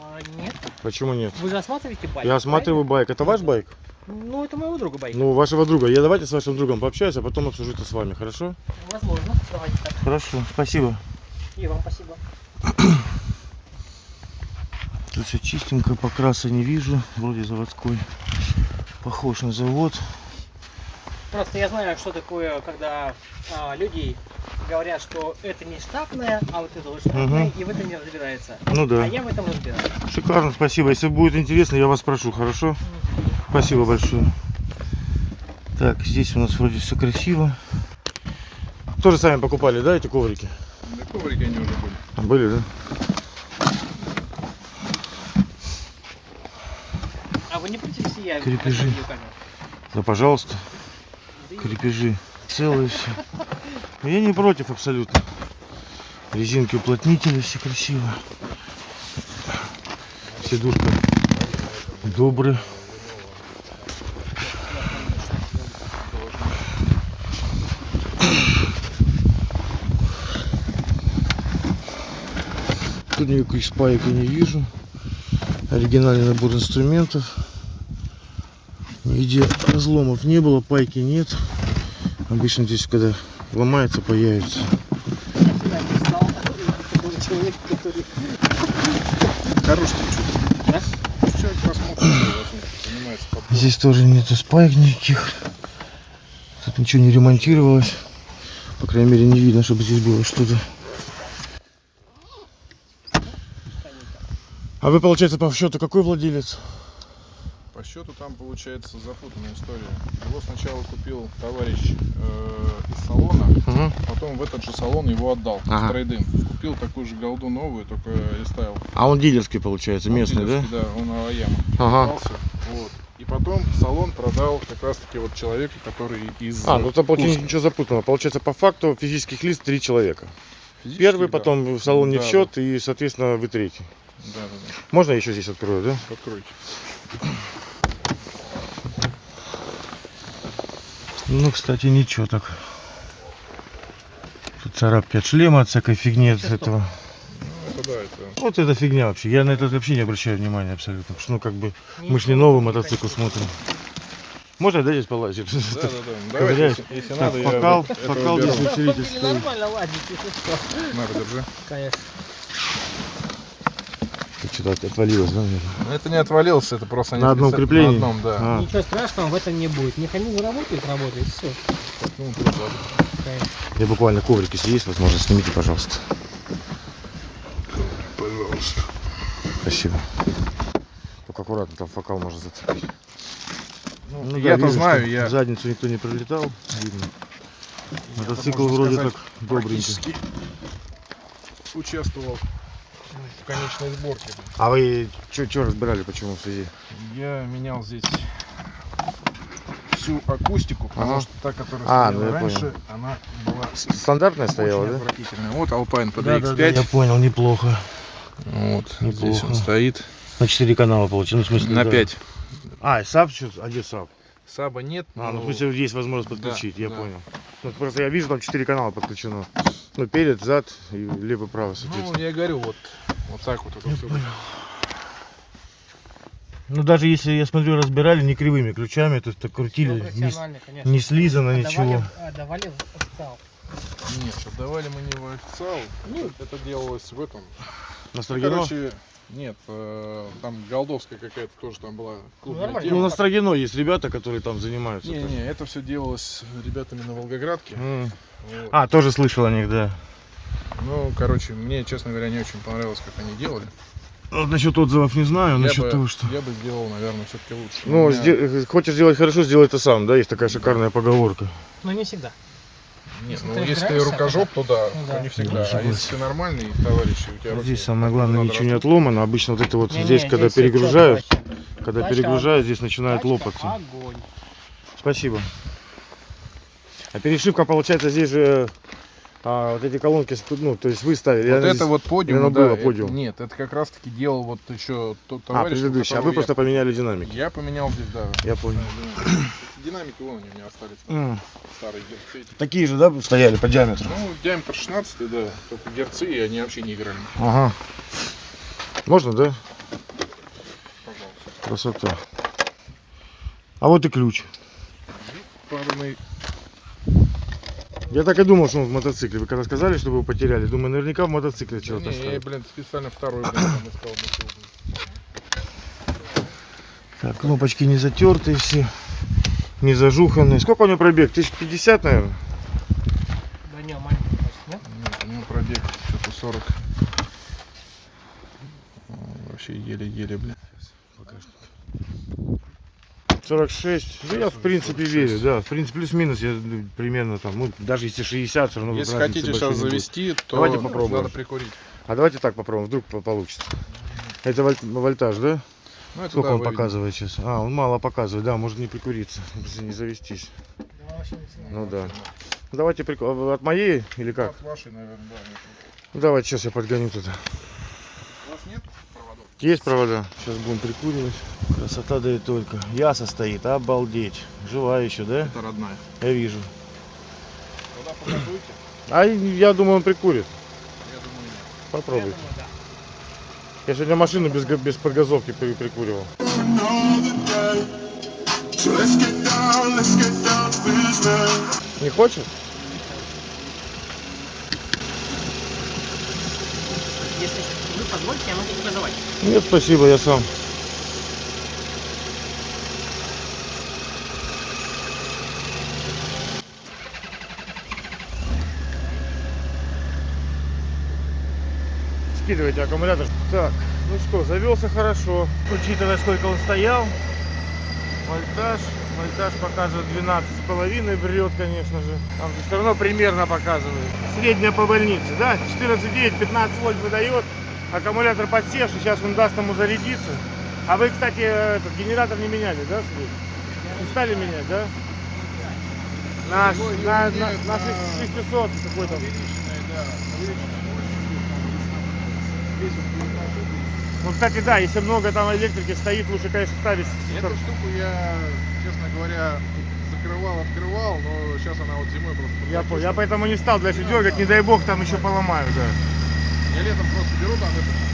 А, нет. Почему нет? Вы же осматриваете байк? Я осматриваю байк. Это ваш байк? правильно? Ну, это моего друга байк. Ну, вашего друга. Я давайте с вашим другом пообщаюсь, а потом обсужу это с вами, хорошо? Возможно. Давайте так. Хорошо, спасибо. И вам спасибо. Тут все чистенько, покраса не вижу. Вроде заводской. Похож на завод. Просто я знаю, что такое, когда а, люди говорят, что это не штатное, а вот это вот штатное, Мгм. и в этом не разбирается. Ну да. А я в этом разбираюсь. Шикарно, спасибо. Если будет интересно, я вас спрошу, хорошо? Спасибо большое. Так, здесь у нас вроде все красиво. Тоже сами покупали, да, эти коврики? Да коврики они уже были. А, Были, да? А вы не против, если я Крепежи. Да, пожалуйста. Крепежи целые все. Я не против абсолютно. Резинки уплотнители все красиво. Сидушка добрый. Тут никаких спаек я не вижу. Оригинальный набор инструментов. Нигде разломов не было, пайки нет. Обычно здесь, когда ломается, появится. Человек, который... Хороший чуть. Да? Человек. Здесь тоже нету спаек никаких. Тут ничего не ремонтировалось. По крайней мере, не видно, чтобы здесь было что-то. А вы, получается, по счету какой владелец? По счету там получается запутанная история. Его сначала купил товарищ э, из салона, Ага. потом в этот же салон его отдал Ага. трейдинг. Купил такую же голду новую, только рестайл. А он дилерский, получается, местный, да? Да, он Аваяма. Ага. Остался. Вот. И потом салон продал как раз таки вот человеку, который из А, ну там получается ничего запутанного. Получается, по факту физических лиц три человека. Физически, Первый, да. потом в салон не Да, в счет, и, соответственно, вы третий. Да, да, да. Можно еще здесь открою, да? Откройте. Ну, кстати, ничего так. Тут царапки от шлема, от всякой фигни от этого. Это да, это Вот это фигня вообще. Я на это вообще не обращаю внимания абсолютно. Потому что, ну, как бы, мы ж не новый мотоцикл смотрим. Можно, да, здесь полазить? Да, да, да. Давайте, Ковыряет. если, если Так, надо, я покал, это покал здесь усилитель стоит. нормально ладить, если что. На, держи. Конечно. Что-то отвалилось, да, наверное? Ну, Это не отвалился, это просто На одном специ- креплении? На одном, да. А, Ничего страшного в этом не будет. Механизм работает, работает, все. Ну, я буквально коврик, если есть возможность, снимите, пожалуйста. Пожалуйста. Спасибо. Только аккуратно, там фокал можно зацепить. Ну, Ну да, я-то знаю, я задницу никто не пролетал, видно. Мотоцикл вроде сказать, так добренький. участвовал в конечной сборке. А вы что разбирали, почему в связи? Я менял здесь всю акустику, потому Ага. что та, которая А, стояла ну раньше, понял. она была Стандартная стояла, да? Вот Alpine Да, да, да, PDX5. я понял, неплохо. Вот, здесь Неплохо. он стоит. На 4 канала получилось, ну, в смысле, На да. 5. А, и саб? А где саб? Саба нет. А, ну, но- в смысле, есть возможность подключить, Да, я да. понял. Ну, просто я вижу, там 4 канала подключено. Ну, перед, зад и лево-право, Ну, соответственно. я и говорю, вот, вот так вот. Это всё. Ну, даже если, я смотрю, разбирали не кривыми ключами, то есть так Всё крутили, не, профессионально, конечно. не слизано Отдавали- ничего. Отдавали в официал. Нет, отдавали мы не в официал. Ну. это делалось в этом. На Ну, короче, нет, э, там голдовская какая-то тоже там была клубная нормально. тема. Ну, на Строгино есть ребята, которые там занимаются. Не, не, это все делалось ребятами на Волгоградке. М. Вот. А, тоже слышал о них, да. Ну, короче, мне, честно говоря, не очень понравилось, как они делали. Вот насчет отзывов не знаю, я, насчет бы, того, что... я бы сделал, наверное, все-таки лучше. Ну, меня- сде- хочешь сделать хорошо, сделай это сам, да? Есть такая шикарная поговорка. Но не всегда. Нет, если ну, ты если ты рукожоп, то да, Ну да. не всегда. Да, а согласен. если ты нормальный товарищ, у тебя руки Здесь самое главное, ничего не растут. отломано. Обычно вот это вот Не-не, здесь, когда здесь перегружают, когда Тачка- перегружают, здесь начинает Тачка лопаться. Огонь. Спасибо. А перешивка получается здесь же а, вот эти колонки, ну, то есть вы ставили. Вот это здесь- вот подиум, да, было это- подиум. нет, это как раз таки делал вот еще тот А, товарищ. у предыдущий. А вы просто поменяли динамики. я, я поменял здесь, да. Я понял. Динамики вон они у меня остались. М, Старые герцы. Такие же, да, стояли по диаметру? Ну, диаметр 16, да. Только герцы, и они вообще не играли. Ага. Можно, да? Пожалуйста. Красота. А вот и ключ. Парный. Я так и думал, что он в мотоцикле. Вы когда сказали, что вы его потеряли, думаю, наверняка в мотоцикле Да чего-то не, я, блин, специально второй, блин, искал. Так, кнопочки не затертые все, не зажуханные. Сколько у него пробег? 1050, наверное? Да не, маленький, нет? Нет, у него пробег что-то 40. А, Вообще еле-еле, блин. 46. Ну, я в принципе верю, да. В принципе, плюс-минус я ну, примерно там, ну, даже если 60, все равно Если хотите сейчас завести, то Давайте попробуем. надо прикурить. А давайте так попробуем, вдруг по- получится. Это вольт- вольтаж, да? Ну, Сколько да, он показывает сейчас? А, он мало показывает, да, может не прикуриться, не завестись. Да. Ну да. Ну, Давайте прику... а вы От моей или как? От вашей, наверное, да. Ну, давайте сейчас я подгоню туда. У вас нет проводов? Есть провода? Сейчас будем прикуривать. Красота да и только. Яса стоит, обалдеть. Жива еще, да? Это родная. Я вижу. Тогда. А я думаю, он прикурит. Я думаю, нет. Я Попробуйте. думаю, да. Я сегодня машину без, без подгазовки при- прикуривал. Не хочет? Если вы позволите, я могу газовать. Нет, спасибо, я сам. Скидывайте аккумулятор. Так, ну что, завелся хорошо. Учитывая, сколько он стоял. Вольтаж. Вольтаж показывает 12,5. Врет, конечно же. Там же все равно примерно показывает. Средняя по больнице, да? 14,9, 15 вольт выдает. Аккумулятор подсевший, сейчас он даст ему зарядиться. А вы, кстати, этот генератор не меняли, да? Не стали менять, да? На, на, на, на на- 600 какой-то. Увеличенная, да. Увеличенная. Ну, кстати, да, если много там электрики стоит, лучше, конечно, ставить. Эту штуку я, честно говоря, закрывал, открывал, но сейчас она вот зимой просто Я, понял. я поэтому не стал дальше дергать, не дай бог, там еще поломаю, да. Я летом просто беру там это,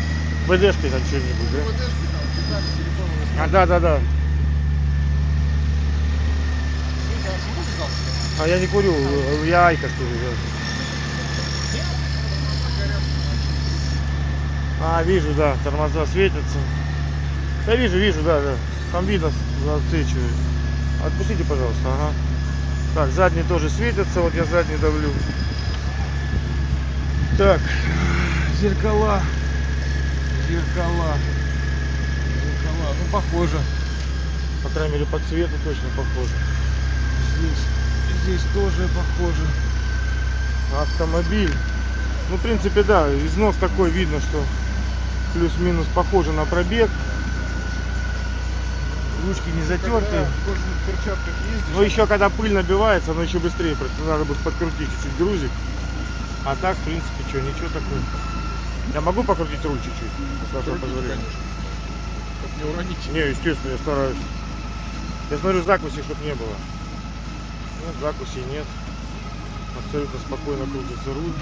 ВДшкой там что-нибудь, да? ВДшки, там, детали силиконовые, А, да, да, да. Света, а? А я не курю, я айка курю, да. А, вижу, да, тормоза светятся. Да вижу, вижу, да, да. Там видно, засвечивает. Отпустите, пожалуйста, ага. Так, задние тоже светятся, вот я задний давлю. Так, зеркала. Зеркала. Зеркала, ну похоже. По крайней мере по цвету точно похоже. Здесь, здесь тоже похоже. Автомобиль. Ну, в принципе, да, износ такой видно, что плюс-минус похоже на пробег. Ручки не ездишь, Но еще когда пыль набивается, оно еще быстрее. просто Надо будет подкрутить чуть-чуть грузик. А так, в принципе, что, ничего такого. Я могу покрутить руль чуть-чуть? С вашего позволения? Чтоб не уронить. Не, естественно, я стараюсь. Я смотрю, закуси, чтобы не было. Нет, закуси нет. Абсолютно спокойно крутится руль.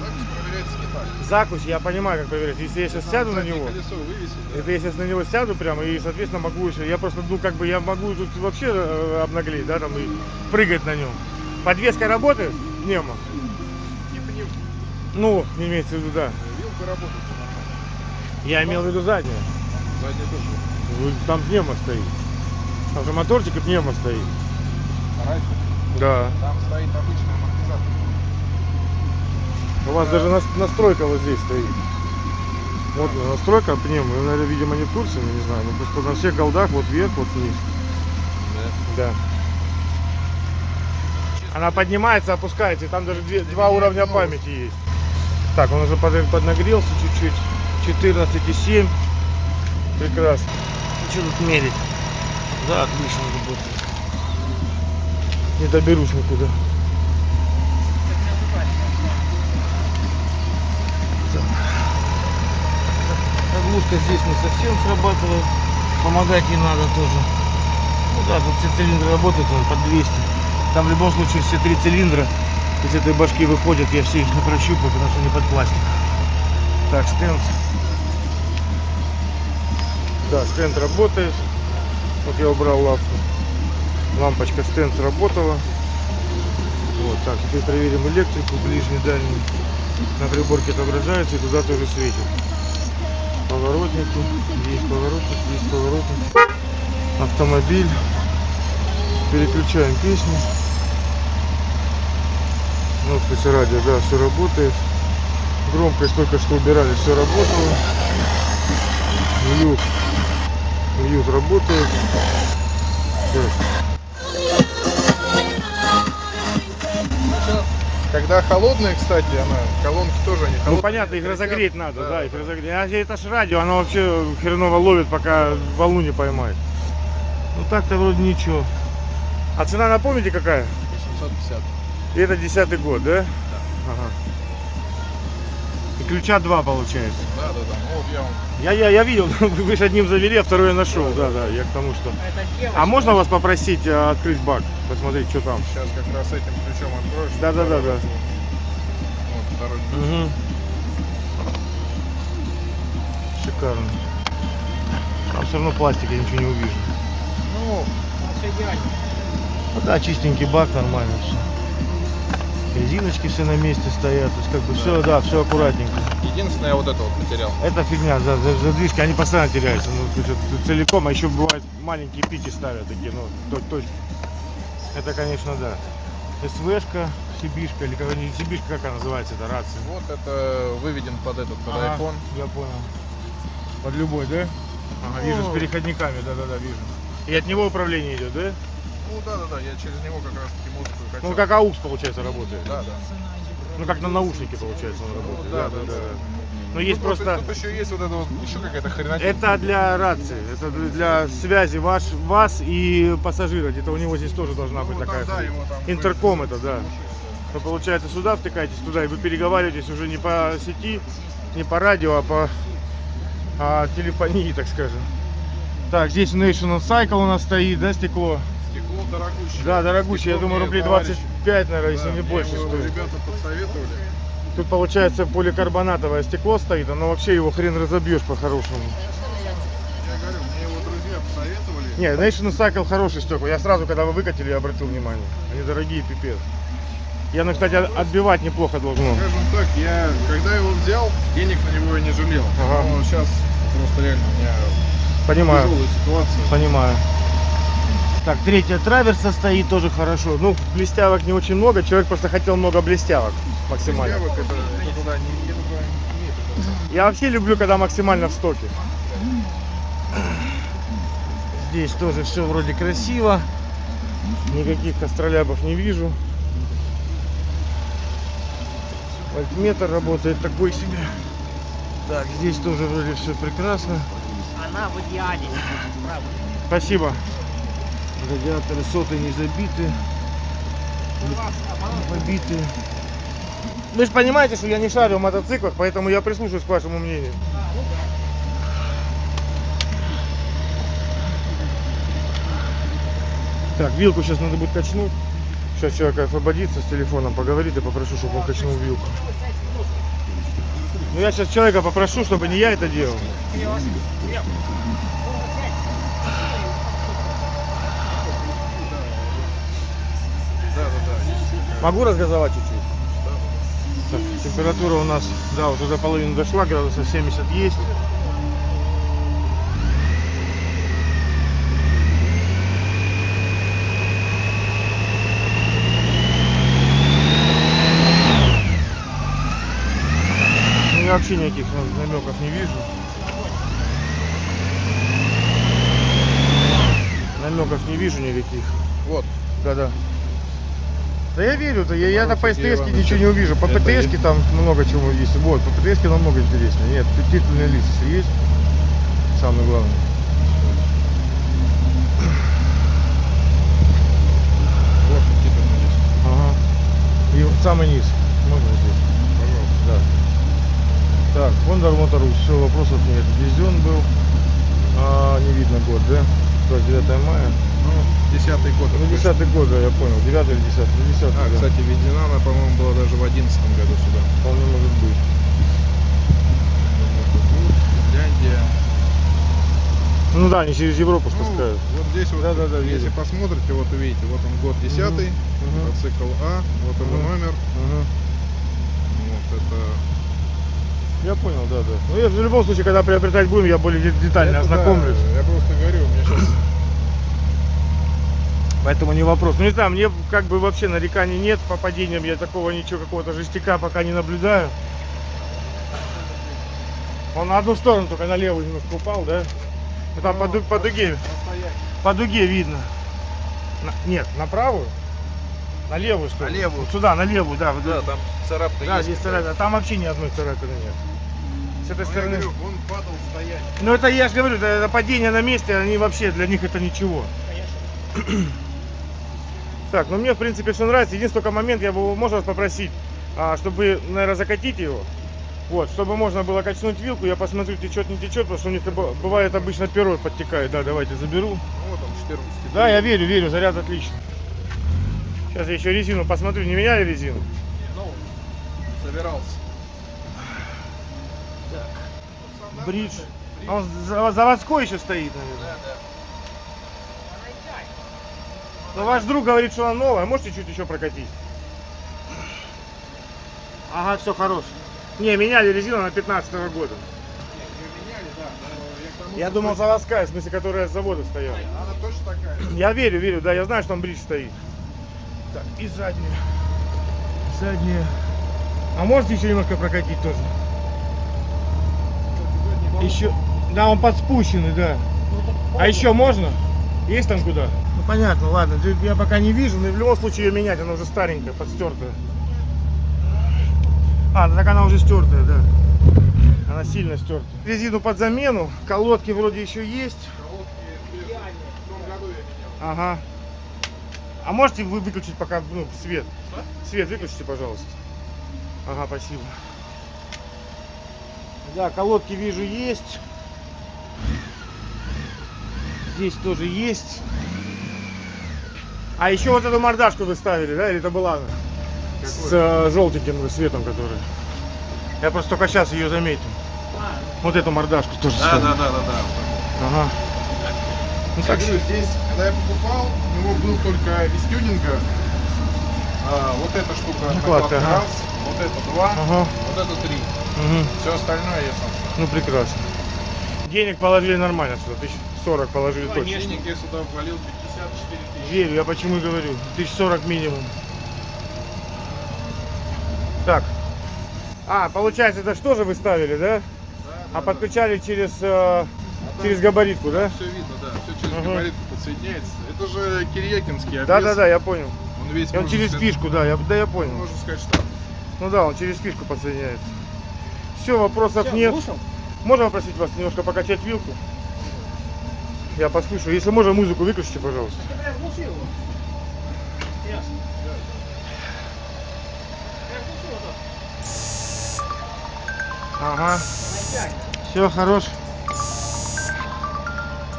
Запись проверяется не так. Закусь, я понимаю, как проверять. Если я сейчас сяду на него, колесо вывесить, да. это я сейчас на него сяду прямо и, соответственно, могу еще, я просто, ну, как бы, я могу тут вообще э, обнаглеть, да, там, и прыгать на нем. Подвеска работает? Нема. Типа не Ну, имеется в виду, да. вилка работает. Я имел в виду заднюю. Задняя тоже. Ну, Там пневма стоит. Там же моторчик и пневма стоит. Раньше Да. там стоит обычный амортизатор. У вас даже нас- настройка вот здесь стоит. Вот настройка пневмы. Вы, наверное, видимо, не в курсе, не знаю. Ну, просто на всех голдах вот вверх, вот вниз. Да. Она поднимается, опускается, и там даже две- два уровня памяти есть. Так, он уже под- поднагрелся чуть-чуть. 14,7. Прекрасно. Ну, что тут мерить? Да, отлично работает. Не доберусь никуда. Заглушка здесь не совсем срабатывает. Помогать ей надо тоже. Ну да, тут все цилиндры работают, он под 200. Там в любом случае все три цилиндра из этой башки выходят, я все их не прощупаю, потому что они под пластик. Так, стенд. Да, стенд работает. Вот я убрал лапку. Лампочка стенд сработала. Вот, так, теперь проверим электрику, ближний, дальний. На приборке отображается и туда тоже светит. Поворотники, есть поворотник, есть поворотник. Автомобиль. Переключаем песню. Ну, кстати, радио, да, все работает. Громкость только что убирали, все работало. Мьют. Мьют работает. Так. Когда холодные, кстати, она, колонки тоже они Ну холодные. понятно, их разогреть надо, Да, да, их да. разогреть. А это ж радио, оно вообще хреново ловит, пока волну не поймает. Ну так-то вроде ничего. А цена напомните какая? 850. И это десятый год, да? Ага. И ключа два получается. Да, да, да. Ну вот я вам Я, я, я видел, вы же одним завели, а второй я нашел. Да, да, я к тому, что. Девочка. А можно вас попросить э, открыть бак? Посмотреть, что там? сейчас как раз этим ключом откроешь. Да, да, да, да. Вот второй ключ. Угу. Шикарно. Там все равно пластик, я ничего не увижу. Ну, все идеально. Ну да, чистенький бак, нормально все. Резиночки все на месте стоят, то есть как бы все, да, все аккуратненько. Единственное, вот это вот потерял. Это фигня, за, за- задвижки, они постоянно теряются, ну, то есть целиком, а еще бывает маленькие пики ставят такие, ну, то- точно. Это, конечно, да. СВшка, Сибишка, или как, не Сибишка, как она называется, это рация. Вот это выведен под этот, под Ага, iPhone. Я понял. Под любой, да? Ага, вижу, Ну. с переходниками, да-да-да, вижу. И от него управление идет, да? Ну да, да, да, я через него как раз таки музыку и качал. Ну, как AUX, получается, работает. Да, да. Ну, как на наушнике, получается, он Ну, работает. да, да, да. Но есть Ну, просто... Тут еще есть вот это вот, еще какая-то хренотень. Это для рации, это для связи ваш, вас и пассажира. Где-то у него здесь тоже должна быть Ну, там, такая. да, его там Интерком это, да. То получается сюда втыкаетесь туда, и вы переговариваетесь уже не по сети, не по радио, а по а, телефонии, так скажем. Так, здесь National Cycle у нас стоит, да, стекло? Стекло дорогущее. Да, дорогущее, я Стекло думаю, рублей товарищ- 25, наверное, если не больше стоит. Ребята подсоветовали. Тут получается поликарбонатовое стекло стоит, оно вообще его хрен разобьешь по-хорошему. Я говорю, мне его друзья посоветовали. Не, National Cycle хороший стекла. Я сразу, когда вы выкатили, я обратил внимание. Они дорогие, пипец. И оно, кстати, от- отбивать неплохо должно. Скажем так, я когда его взял, денег на него я не жалел. Ага. Но сейчас просто реально у меня Понимаю, тяжелая ситуация. понимаю. Так, третья траверса стоит тоже хорошо. Ну, блестявок не очень много, человек просто хотел много блестявок максимально. Девок это это туда не, не туда не имеет. Я вообще люблю, когда максимально в стоке. Здесь тоже все вроде красиво. Никаких астролябов не вижу. Вольтметр работает такой себе. Так, здесь тоже вроде все прекрасно. Она в идеале. Спасибо. Радиаторы соты не забиты, оборот побиты. Вы же понимаете, что я не шарю в мотоциклах, поэтому я прислушаюсь к вашему мнению. Так, вилку сейчас надо будет качнуть. Сейчас человек освободится с телефоном, поговорит и попрошу, чтобы он качнул вилку. Ну я сейчас человека попрошу, чтобы не я это делал. Да, да, да. есть такая. Могу разгазовать чуть-чуть? Так, температура у нас, да, вот уже половина дошла, градусов 70 есть. Ну, я вообще никаких намеков не вижу. Намеков не вижу никаких. Вот. Да-да. Да я верю, то я, я на Иванович, ничего не увижу. По это ПТС там много чего есть. Вот, по ПТС намного интереснее. Нет, титульные лица есть. Самое главное. Вот титульный лист. Ага. И вот самый низ. Можно здесь? Пожалуйста. Да. Так, Honda Motorus, все, вопросов нет. Везен был. А, не видно год, да? 29 мая. Ну, десятый год. Ну. 10 год, да, я понял. 9 или 10 Ну, 10 А, да. кстати, введена она, по-моему, была даже в одиннадцатом году сюда. Вполне может быть. Финляндия. Ну да, они через Европу Ну, спускают. вот здесь вот, Да, да, да, если вижу. посмотрите, вот увидите, вот он год 10 Мгм. мотоцикл А, вот его Мгм. номер, Ага. вот это... Я понял, да, да. Ну, я в любом случае, когда приобретать будем, я более де- детально это да, ознакомлюсь. я просто говорю, у меня сейчас Поэтому не вопрос. Ну не знаю, мне как бы вообще нареканий нет по падениям. Я такого ничего, какого-то жестяка пока не наблюдаю. Он на одну сторону только на левую немножко упал, да? Ну, там по, ду- по дуге, по дуге видно. На- нет, на правую? На левую что ли? На левую. Вот сюда, на левую, да. Да, там царапка Да, есть. здесь царапина. Там вообще ни одной царапины нет. С этой Ну, я стороны. говорю, он падал стоять. Ну это я же говорю, это, это падение на месте, они вообще для них это ничего. Конечно. Так, ну мне в принципе все нравится. Единственный только момент, я бы можно вас попросить, а, чтобы вы, наверное, закатите его. Вот, чтобы можно было качнуть вилку, я посмотрю, течет, не течет, потому что у них бывает обычно перо подтекает. Да, давайте заберу. Ну, вот он, 14 Да, я верю, верю, заряд отлично. Сейчас я еще резину посмотрю, не меняли резину? Ну, собирался. Бридж. А он за- заводской еще стоит, наверное. Да, да. Но ваш друг говорит, что она новая, можете чуть еще прокатить? Ага, все хорош. Не, меняли резину на 15 года. Ее меняли, да. но я думал заводская, в смысле, которая с завода стояла. Она точно такая. Я верю, верю, да, я знаю, что там бридж стоит. Так, и задняя. Задняя. А можете еще немножко прокатить тоже? Еще. Да, он подспущенный, да. А еще можно? Есть там куда? Ну понятно, ладно. Я пока не вижу, но в любом случае ее менять, она уже старенькая, подстертая. А, ну так она уже стертая, да. Она сильно стертая. Резину под замену, колодки вроде еще есть. Ага. А можете вы выключить пока ну, свет? Свет выключите, пожалуйста. Ага, спасибо. Да, колодки вижу есть. Здесь тоже есть. А еще вот эту мордашку вы ставили, да? Или это была она? С э, желтеньким светом, который. Я просто только сейчас ее заметил. А. Вот эту мордашку тоже да, ставили. Да, да, да, да. Ага. Ну, так... говорю, здесь, когда я покупал, у него был только из тюнинга а, вот эта штука ну, накладка, ага. раз, вот это два, ага. вот это три. Угу. Все остальное я сам. Ну прекрасно. Денег положили нормально сюда, тысяч. 40 положили точно. Внешник я сюда ввалил 54. Верю, я почему и говорю. 1040 минимум. Так. А, получается, это что же вы ставили, да? Да. А подключали да. через... Э, а через габаритку, да? Все видно, да. Все через угу. габаритку подсоединяется. Это же Кирьякинский обвес. Да, да, да, я понял. Он весь. Он через сказать, фишку, да, я, да, я понял. Можно сказать, что. Ну да, он через фишку подсоединяется. Все, вопросов Все, нет. Вышел? Можно попросить вас немножко покачать вилку? Я послушаю. Если можно, музыку выключите, пожалуйста. Ага. Все, хорош.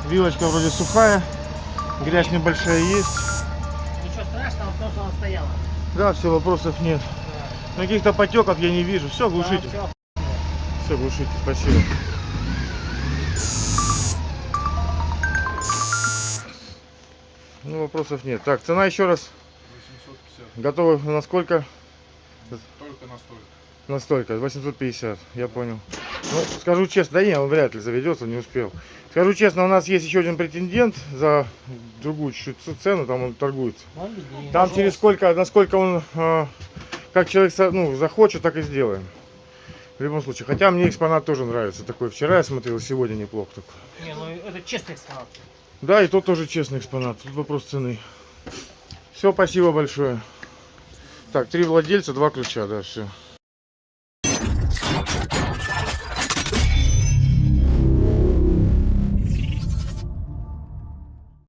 Вилочка вроде сухая. Грязь небольшая есть. Ничего страшного, потому что она стояла. Да, все, вопросов нет. Каких-то потеков я не вижу. Все, глушите. Да, всё. Все, глушите. Спасибо. Ну, вопросов нет. Так, цена еще раз. 850. Готовы на сколько? Только настолько. На столько, 850, я понял. Ну, скажу честно, да не, он вряд ли заведется, не успел. Скажу честно, у нас есть еще один претендент за другую чуть-чуть цену, там он торгуется. Там через сколько, насколько он, э, как человек ну, захочет, так и сделаем. В любом случае. Хотя мне экспонат тоже нравится такой. Вчера я смотрел, сегодня неплохо такой. Не, ну это честный экспонат. Да, и тот тоже честный экспонат. Тут вопрос цены. Все, спасибо большое. Так, три владельца, два ключа, да, все.